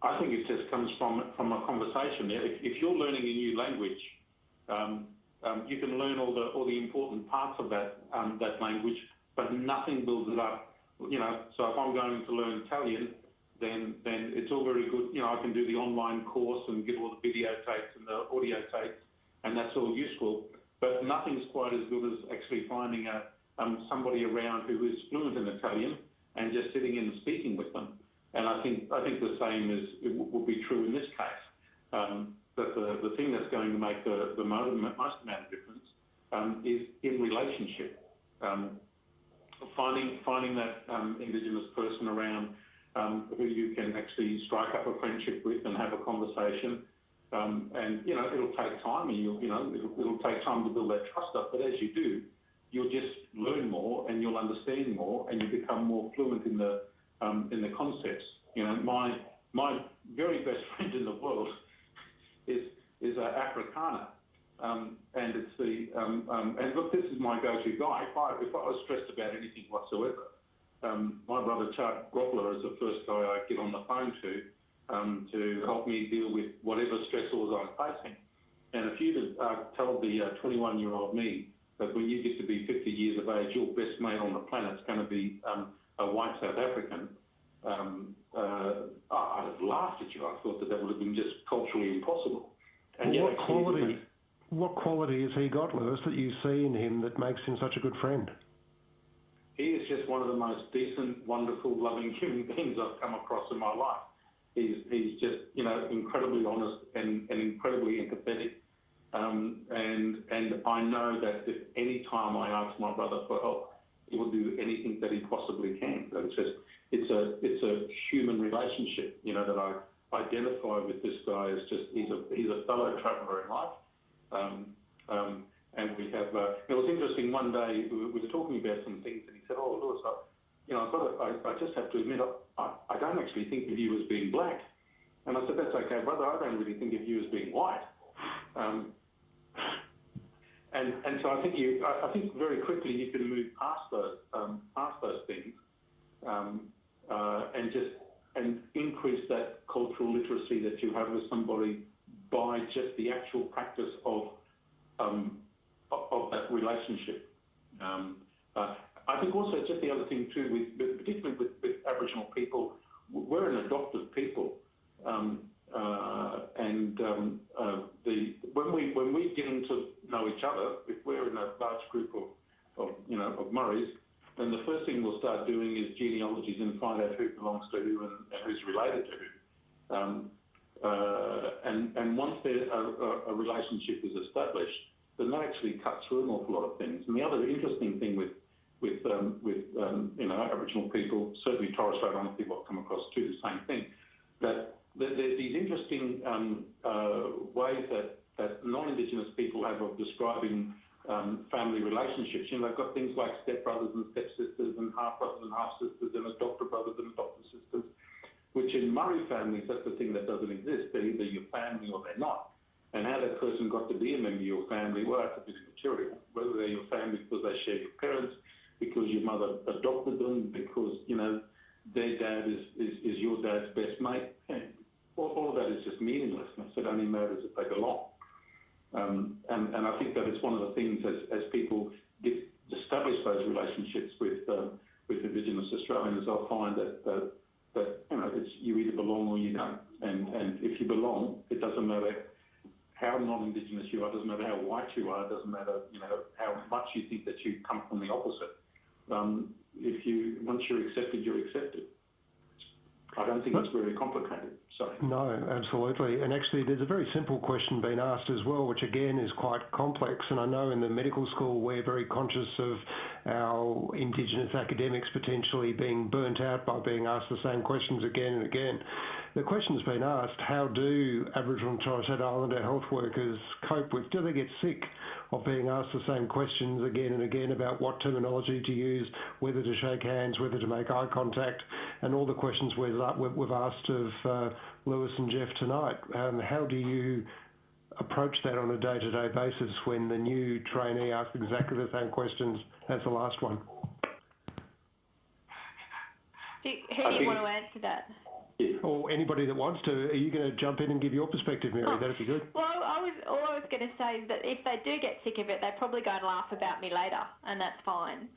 I think it just comes from from a conversation. If, if you're learning a new language, um, um, you can learn all the all the important parts of that that language, but nothing builds it up. You know, so if I'm going to learn Italian, then then it's all very good. You know, I can do the online course and get all the video tapes and the audio tapes and that's all useful. But nothing's quite as good as actually finding a, um, somebody around who is fluent in Italian and just sitting in and speaking with them. And I think I think the same is will be true in this case. Um, that the, the thing that's going to make the, the most, amount of difference um, is in relationship. Um, finding finding that um, Indigenous person around um, who you can actually strike up a friendship with and have a conversation you know, it'll take time and you'll, you know, it'll, take time to build that trust up. But as you do, you'll just learn more and you'll understand more and you become more fluent in the, um, in the concepts. You know, my, my very best <laughs> friend in the world is, is uh, Afrikaner. Um, and it's the, um, um, and look, this is my go-to guy. If I, was stressed about anything whatsoever, um, my brother Chuck Groppler is the first guy I get on the phone to um, to help me deal with whatever stressors I'm facing. And if you'd uh, told the 21-year-old me that when you get to be 50 years of age, your best mate on the planet is going to be um, a white South African, um, uh, I'd have laughed at you. I thought that that would have been just culturally impossible. And what quality? What quality has he got, Louis, that you see in him that makes him such a good friend? He is just one of the most decent, wonderful, loving <laughs> human beings I've come across in my life. He's, just, you know, incredibly honest and, and incredibly empathetic. Um, and, and I know that if any time I ask my brother for help, he will do anything that he possibly can. But it's just, it's a, it's a human relationship, you know, that I identify with this guy as just, he's a, he's a fellow traveller in life. Um, um, and we have, uh, it was interesting one day, we were talking about some things and he said, oh, Louis, I, you know, I've got to, I, I just have to admit, I, I don't actually think of you as being black. And I said, that's okay, brother, I don't really think of you as being white. Um, and, and so I think you, I, I, think very quickly you can move past those, um, past those things, um, uh, and just, and increase that cultural literacy that you have with somebody by just the actual practice of, um, of, of, that relationship. Um, uh, I think also just the other thing too, with, particularly with, with Aboriginal people, we're an adopted people. Um, uh, and um, uh, the, when we when we get to know each other, if we're in a large group of, of you know of Murris, then the first thing we'll start doing is genealogies and find out who belongs to who and, and who's related to who. Um, uh, and and once there a, a relationship is established, then that actually cuts through an awful lot of things. And the other interesting thing with with um, um, you know Aboriginal people, certainly Torres Strait Islander people I've come across too, the same thing, that, there's these interesting um, uh, ways that that non-Indigenous people have of describing family relationships. You know, they've got things like stepbrothers and stepsisters and half-brothers and half-sisters and adopted brothers and adopted sisters, which in Murri families, that's the thing that doesn't exist. They're either your family or they're not. And how that person got to be a member of your family, well, that's a bit immaterial. Whether they're your family because they share your parents, because your mother adopted them, because, you know, their dad is, is, is your dad's best mate. All, all of that is just meaningless. It only matters if they belong. Um, and, and I think that it's one of the things as, as people get establish those relationships with uh, with Indigenous Australians, they'll find that, that that you know it's you either belong or you don't. And and if you belong, it doesn't matter how non-Indigenous you are, doesn't matter how white you are, it doesn't matter you know how much you think that you come from the opposite. Um, if you once you're accepted, you're accepted. I don't think it's very complicated. Sorry. No, absolutely. And actually, there's a very simple question being asked as well, which again is quite complex. And I know in the medical school we're very conscious of our Indigenous academics potentially being burnt out by being asked the same questions again and again. The question's been asked, how do Aboriginal and Torres Strait Islander health workers cope with, do they get sick of being asked the same questions again and again about what terminology to use, whether to shake hands, whether to make eye contact, and all the questions we've, we've asked of uh, Louis and Jeff tonight. Um, how do you approach that on a day-to-day -day basis when the new trainee asks exactly the same questions as the last one? who do you want to answer that? Or anybody that wants to, are you going to jump in and give your perspective, Mary? Oh, That'd be good. Well, I was all I was going to say is that if they do get sick of it, they probably go and laugh about me later, and that's fine.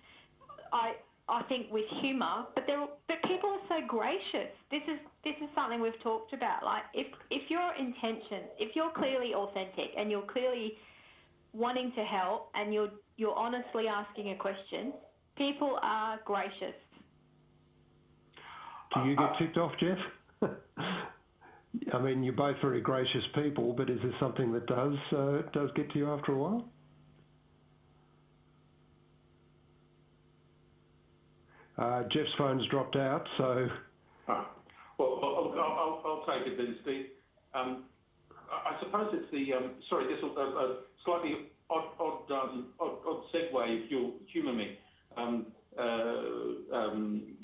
I I think with humour, but they but people are so gracious. This is this is something we've talked about. Like if if your intention, if you're clearly authentic and you're clearly wanting to help and you're you're honestly asking a question, people are gracious. Do you get ticked off, Jeff? <laughs> I mean, you're both very gracious people, but is this something that does uh, does get to you after a while? Uh, Jeff's phone's dropped out, so. Ah. Well, I'll, I'll, I'll take it then, Steve. Um, I suppose it's the um, sorry, this will a, a slightly odd, odd, um, odd, odd segue if you'll humour me. Um, uh, um,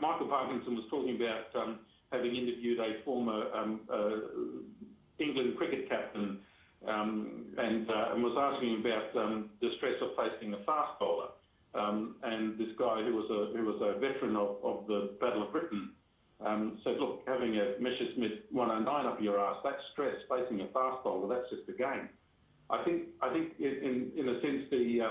Michael Parkinson was talking about um, having interviewed a former um, uh, England cricket captain um, and, uh, and was asking about the stress of facing a fast bowler. And this guy who was a who was a veteran of, of the Battle of Britain said, look, having a Messerschmitt 109 up your ass, that's stress. Facing a fast bowler, that's just a game. I think I think in in a sense the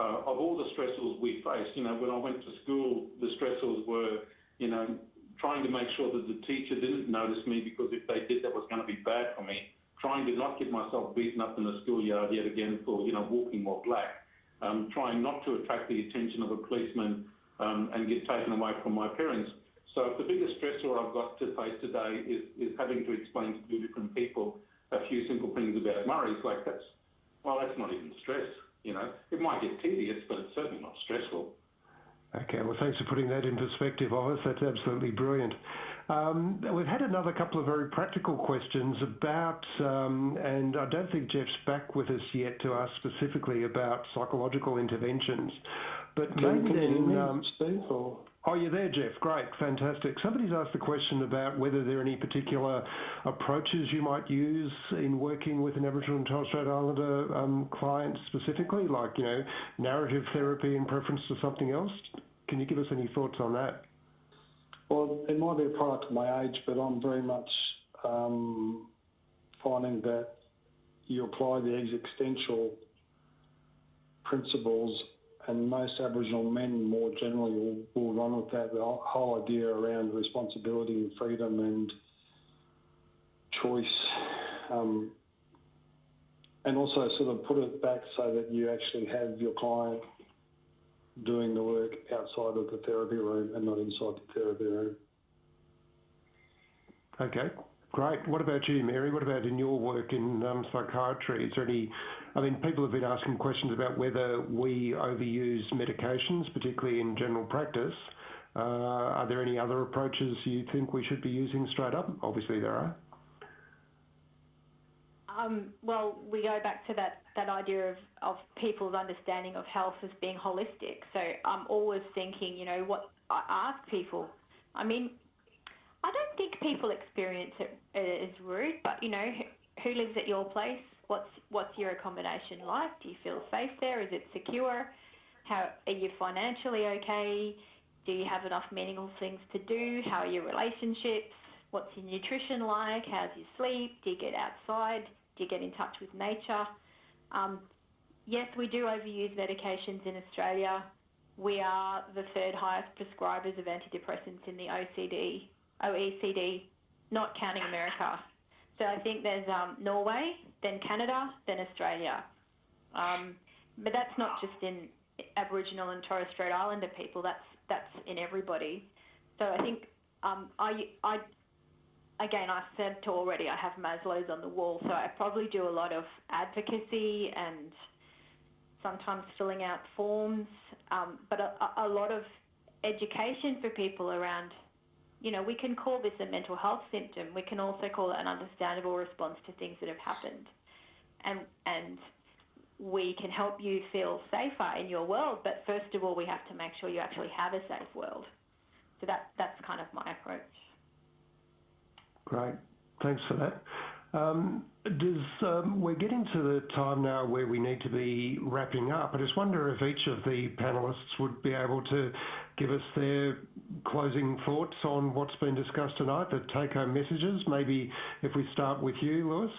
uh, of all the stressors we faced, you know, when I went to school, the stressors were, you know, trying to make sure that the teacher didn't notice me because if they did, that was going to be bad for me. Trying to not get myself beaten up in the schoolyard yet again for, you know, walking more black. Um, trying not to attract the attention of a policeman um, and get taken away from my parents. So the biggest stressor I've got to face today is, is having to explain to two different people a few simple things about Murri's. Like that's, well, that's not even stress. You know, it might get tedious, but it's certainly not stressful. Okay, well, thanks for putting that in perspective, Ovis. That's absolutely brilliant. Um, we've had another couple of very practical questions about, um, and I don't think Jeff's back with us yet to ask specifically about psychological interventions, but can, maybe can then, um, Steve, or? Oh, you're there, Jeff. Great. Fantastic. Somebody's asked the question about whether there are any particular approaches you might use in working with an Aboriginal and Torres Strait Islander um, client specifically, like, you know, narrative therapy in preference to something else. Can you give us any thoughts on that? Well, it might be a product of my age, but I'm very much um, finding that you apply the existential principles and most Aboriginal men more generally will, will run with that. The whole idea around responsibility and freedom and choice, um, and also sort of put it back so that you actually have your client doing the work outside of the therapy room and not inside the therapy room. Okay, Great. What about you, Mary? What about in your work in um, psychiatry? Is there any? I mean, people have been asking questions about whether we overuse medications, particularly in general practice. Uh, are there any other approaches you think we should be using straight up? Obviously, there are. Um, well, we go back to that, that idea of, of people's understanding of health as being holistic. So I'm always thinking, you know, what I ask people. I mean, I don't think people experience it as rude, but you know, who lives at your place? What's what's your accommodation like? Do you feel safe there? Is it secure? How are you financially okay? Do you have enough meaningful things to do? How are your relationships? What's your nutrition like? How's your sleep? Do you get outside? Do you get in touch with nature? Um, yes, we do overuse medications in Australia. We are the third highest prescribers of antidepressants in the OECD, OECD, not counting America. So I think there's um, Norway, then Canada, then Australia. Um, but that's not just in Aboriginal and Torres Strait Islander people. That's that's in everybody. So I think um, I I again, I said to already, I have Maslow's on the wall, so I probably do a lot of advocacy and sometimes filling out forms, um, but a, a lot of education for people around, you know, we can call this a mental health symptom. We can also call it an understandable response to things that have happened. And, and we can help you feel safer in your world, but first of all, we have to make sure you actually have a safe world. So that, that's kind of my approach. Great. Thanks for that. Um, um, we're getting to the time now where we need to be wrapping up. I just wonder if each of the panelists would be able to give us their closing thoughts on what's been discussed tonight, the take-home messages. Maybe if we start with you, Louis.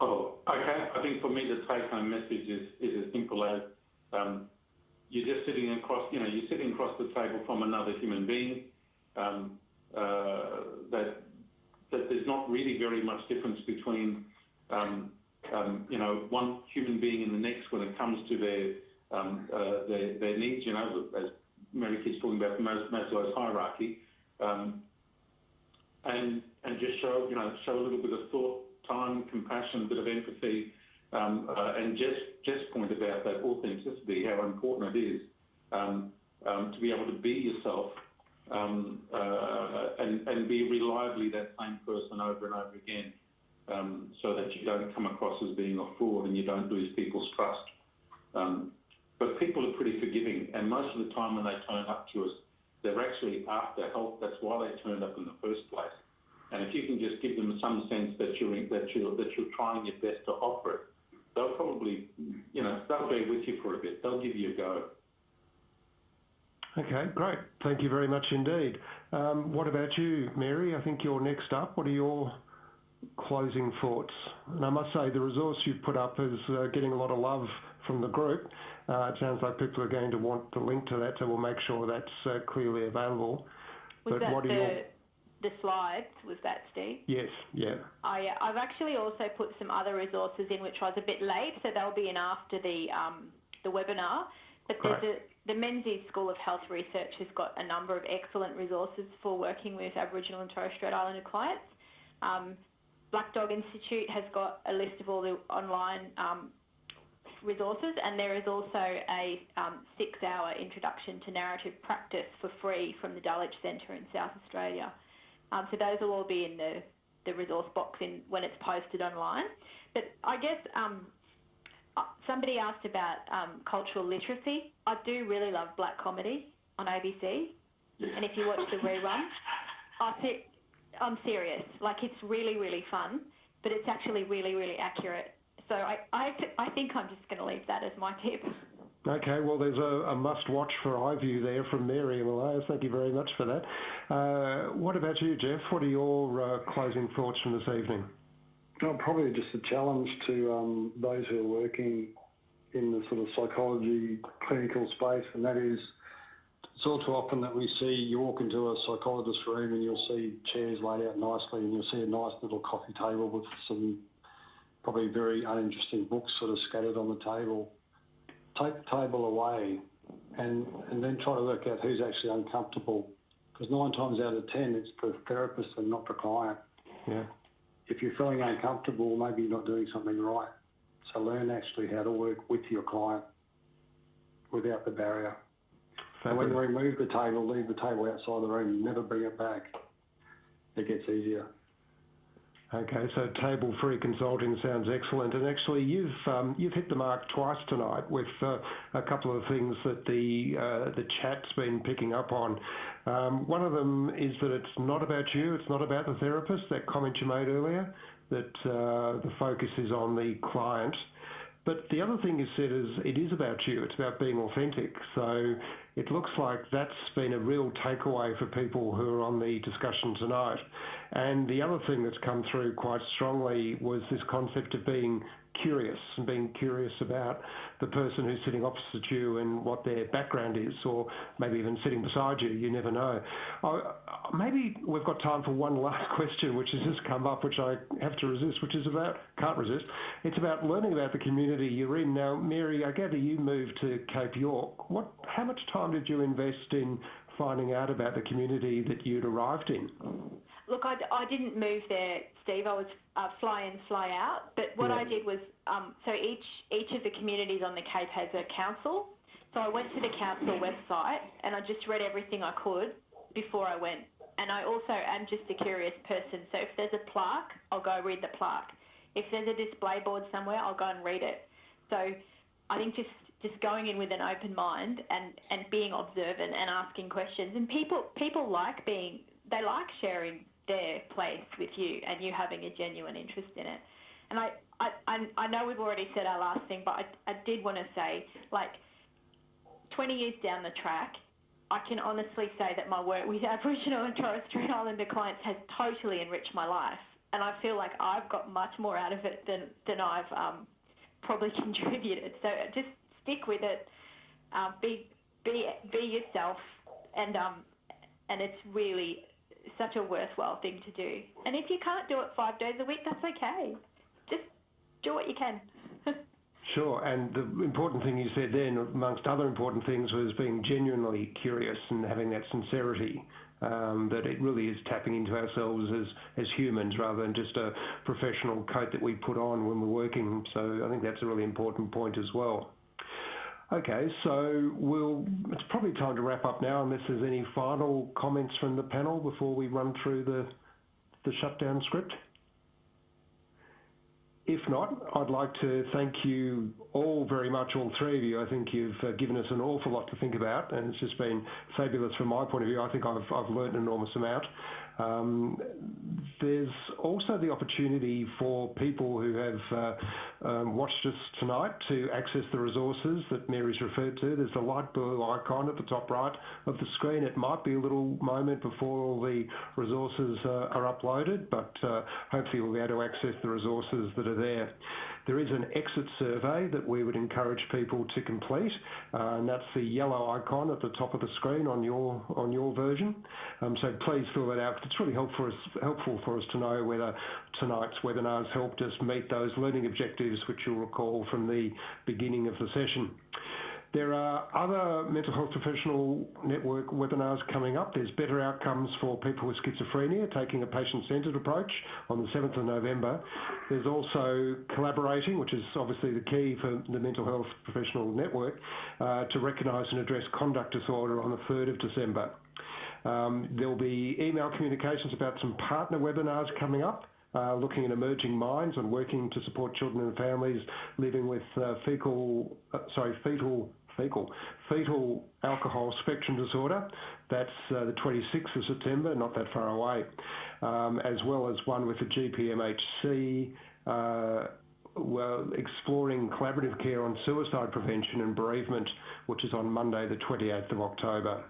Oh, okay. I think for me, the take-home message is as simple as um, you're just sitting across, you know, you're sitting across the table from another human being. Uh, that that there's not really very much difference between um, um, you know one human being and the next when it comes to their um, uh, their, their needs. You know, as Mary keeps talking about Maslow's hierarchy, um, and and just show you know show a little bit of thought, time, compassion, a bit of empathy, um, uh, and just just point about that authenticity, how important it is um, to be able to be yourself and be reliably that same person over and over again, um, so that you don't come across as being a fraud and you don't lose people's trust. Um, but people are pretty forgiving, and most of the time when they turn up to us, they're actually after help. That's why they turned up in the first place. And if you can just give them some sense that you're that you're that you're trying your best to offer it, they'll probably, you know, they'll bear with you for a bit. They'll give you a go. Okay, great. Thank you very much indeed. Um, what about you, Mary? I think you're next up. What are your closing thoughts? And I must say, the resource you've put up is uh, getting a lot of love from the group. Uh, it sounds like people are going to want the link to that, so we'll make sure that's uh, clearly available. Was but that what are the, your... the slides? Was that Steve? Yes, yeah. Yeah. I've actually also put some other resources in, which I was a bit late, so they'll be in after the um, the webinar. But there's a the Menzies School of Health Research has got a number of excellent resources for working with Aboriginal and Torres Strait Islander clients. Um, Black Dog Institute has got a list of all the online um, resources, and there is also a um, six-hour introduction to narrative practice for free from the Dulwich Centre in South Australia. Um, so those will all be in the, the resource box in, when it's posted online. But I guess um, somebody asked about um, cultural literacy. I do really love black comedy on ABC, and if you watch the rerun, <laughs> I think I'm serious. Like it's really, really fun, but it's actually really, really accurate. So I, I, I think I'm just going to leave that as my <laughs> tip. Okay, well, there's a, a must-watch for iView there from Mary Emeleus. Thank you very much for that. Uh, what about you, Jeff? What are your uh, closing thoughts from this evening? Oh, probably just a challenge to um, those who are working in the sort of psychology clinical space, and that is it's all too often that we see you walk into a psychologist's room and you'll see chairs laid out nicely and you'll see a nice little coffee table with some probably very uninteresting books sort of scattered on the table. Take the table away and, and then try to work out who's actually uncomfortable because nine times out of ten it's the therapist and not the client. Yeah. If you're feeling uncomfortable, maybe you're not doing something right. So learn actually how to work with your client without the barrier. So when you remove the table, leave the table outside the room, never bring it back. It gets easier. Okay, so table-free consulting sounds excellent. And actually, you've um, you've hit the mark twice tonight with uh, a couple of things that the uh, the chat's been picking up on. Um, one of them is that it's not about you, it's not about the therapist. That comment you made earlier, that uh, the focus is on the client. But the other thing you said is it is about you. It's about being authentic. So it looks like that's been a real takeaway for people who are on the discussion tonight. And the other thing that's come through quite strongly was this concept of being curious and being curious about the person who's sitting opposite you and what their background is, or maybe even sitting beside you. You never know. Maybe we've got time for one <laughs> last question, which has just come up, which I have to resist, which is about can't resist. It's about learning about the community you're in. Now, Mary, I gather you moved to Cape York. What? How much time did you invest in finding out about the community that you'd arrived in? Look, I, I didn't move there, Steve. I was uh, fly in, fly out. But what Yeah. I did was, um, so each each of the communities on the Cape has a council. So I went to the council website and I just read everything I could before I went. And I also am just a curious person. So if there's a plaque, I'll go read the plaque. If there's a display board somewhere, I'll go and read it. So I think just just going in with an open mind and, and being observant and asking questions. And people people like being they like sharing their place with you and you having a genuine interest in it. And I, I, I, know we've already said our last thing, but I, I did want to say, like, 20 years down the track, I can honestly say that my work with <laughs> Aboriginal and Torres Strait Islander clients has totally enriched my life. And I feel like I've got much more out of it than, than I've um, probably <laughs> contributed. So just stick with it. Um, be, be, be yourself. And, um, and it's really such a worthwhile thing to do. And if you can't do it five days a week, that's okay. Just do what you can. <laughs> Sure. And the important thing you said then, amongst other important things, was being genuinely curious and having that sincerity. Um, that it really is tapping into ourselves as, as humans rather than just a professional coat that we put on when we're working. So I think that's a really important point as well. Okay, so we'll, it's probably time to wrap up now unless there's any final comments from the panel before we run through the, shutdown script. If not, I'd like to thank you all very much, all three of you. I think you've uh, given us an awful lot to think about, and it's just been fabulous from my point of view. I think I've learned an enormous amount. Um, there's also the opportunity for people who have uh, um, watched us tonight to access the resources that Mary's referred to. There's a light blue icon at the top right of the screen. It might be a little moment before all the resources uh, are uploaded, but uh, hopefully we'll be able to access the resources that are there. There is an exit survey that we would encourage people to complete, uh, and that's the yellow icon at the top of the screen on your on your version. Um, so please fill that out. It's really helpful for us, helpful for us to know whether tonight's webinar has helped us meet those learning objectives, which you'll recall from the beginning of the session. There are other mental health professional network webinars coming up. There's Better Outcomes for People with Schizophrenia, taking a patient-centred approach on the 7th of November. There's also Collaborating, which is obviously the key for the Mental Health Professional Network, uh, to recognise and address conduct disorder on the 3rd of December. Um, there'll be email communications about some partner webinars coming up. Uh, looking at emerging minds and working to support children and families living with uh, fecal, uh, sorry, fetal, fecal, fetal alcohol spectrum disorder. That's uh, the 26th of September, not that far away, um, as well as one with the GPMHC. Uh, well, exploring collaborative care on suicide prevention and bereavement, which is on Monday, the 28th of October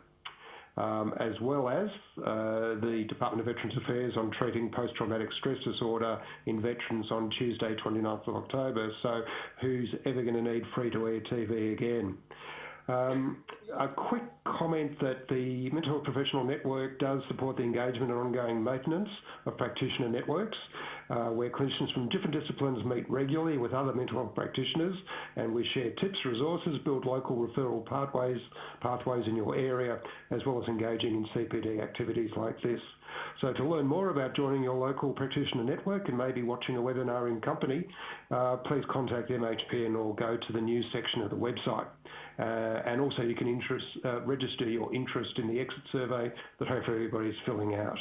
as well as uh, the Department of Veterans Affairs on treating post-traumatic stress disorder in veterans on Tuesday, 29th of October. So who's ever going to need free-to-air TV again? Um, a quick comment that the Mental Health Professional Network does support the engagement and ongoing maintenance of practitioner networks. uh, where clinicians from different disciplines meet regularly with other mental health practitioners and we share tips, resources, build local referral pathways, pathways in your area, as well as engaging in CPD activities like this. So to learn more about joining your local practitioner network and maybe watching a webinar in company, uh, please contact MHPN or go to the news section of the website. Uh, and also you can interest, uh, register your interest in the exit survey that hopefully everybody is filling out.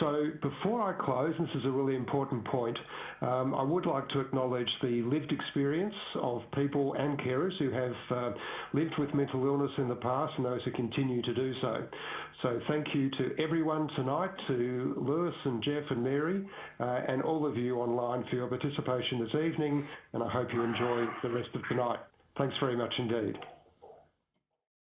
So before I close, this is a really important point, um, I would like to acknowledge the lived experience of people and carers who have uh, lived with mental illness in the past and those who continue to do so. So thank you to everyone tonight, to Louis and Jeff and Mary, uh, and all of you online for your participation this evening, and I hope you enjoy the rest of the night. Thanks very much indeed.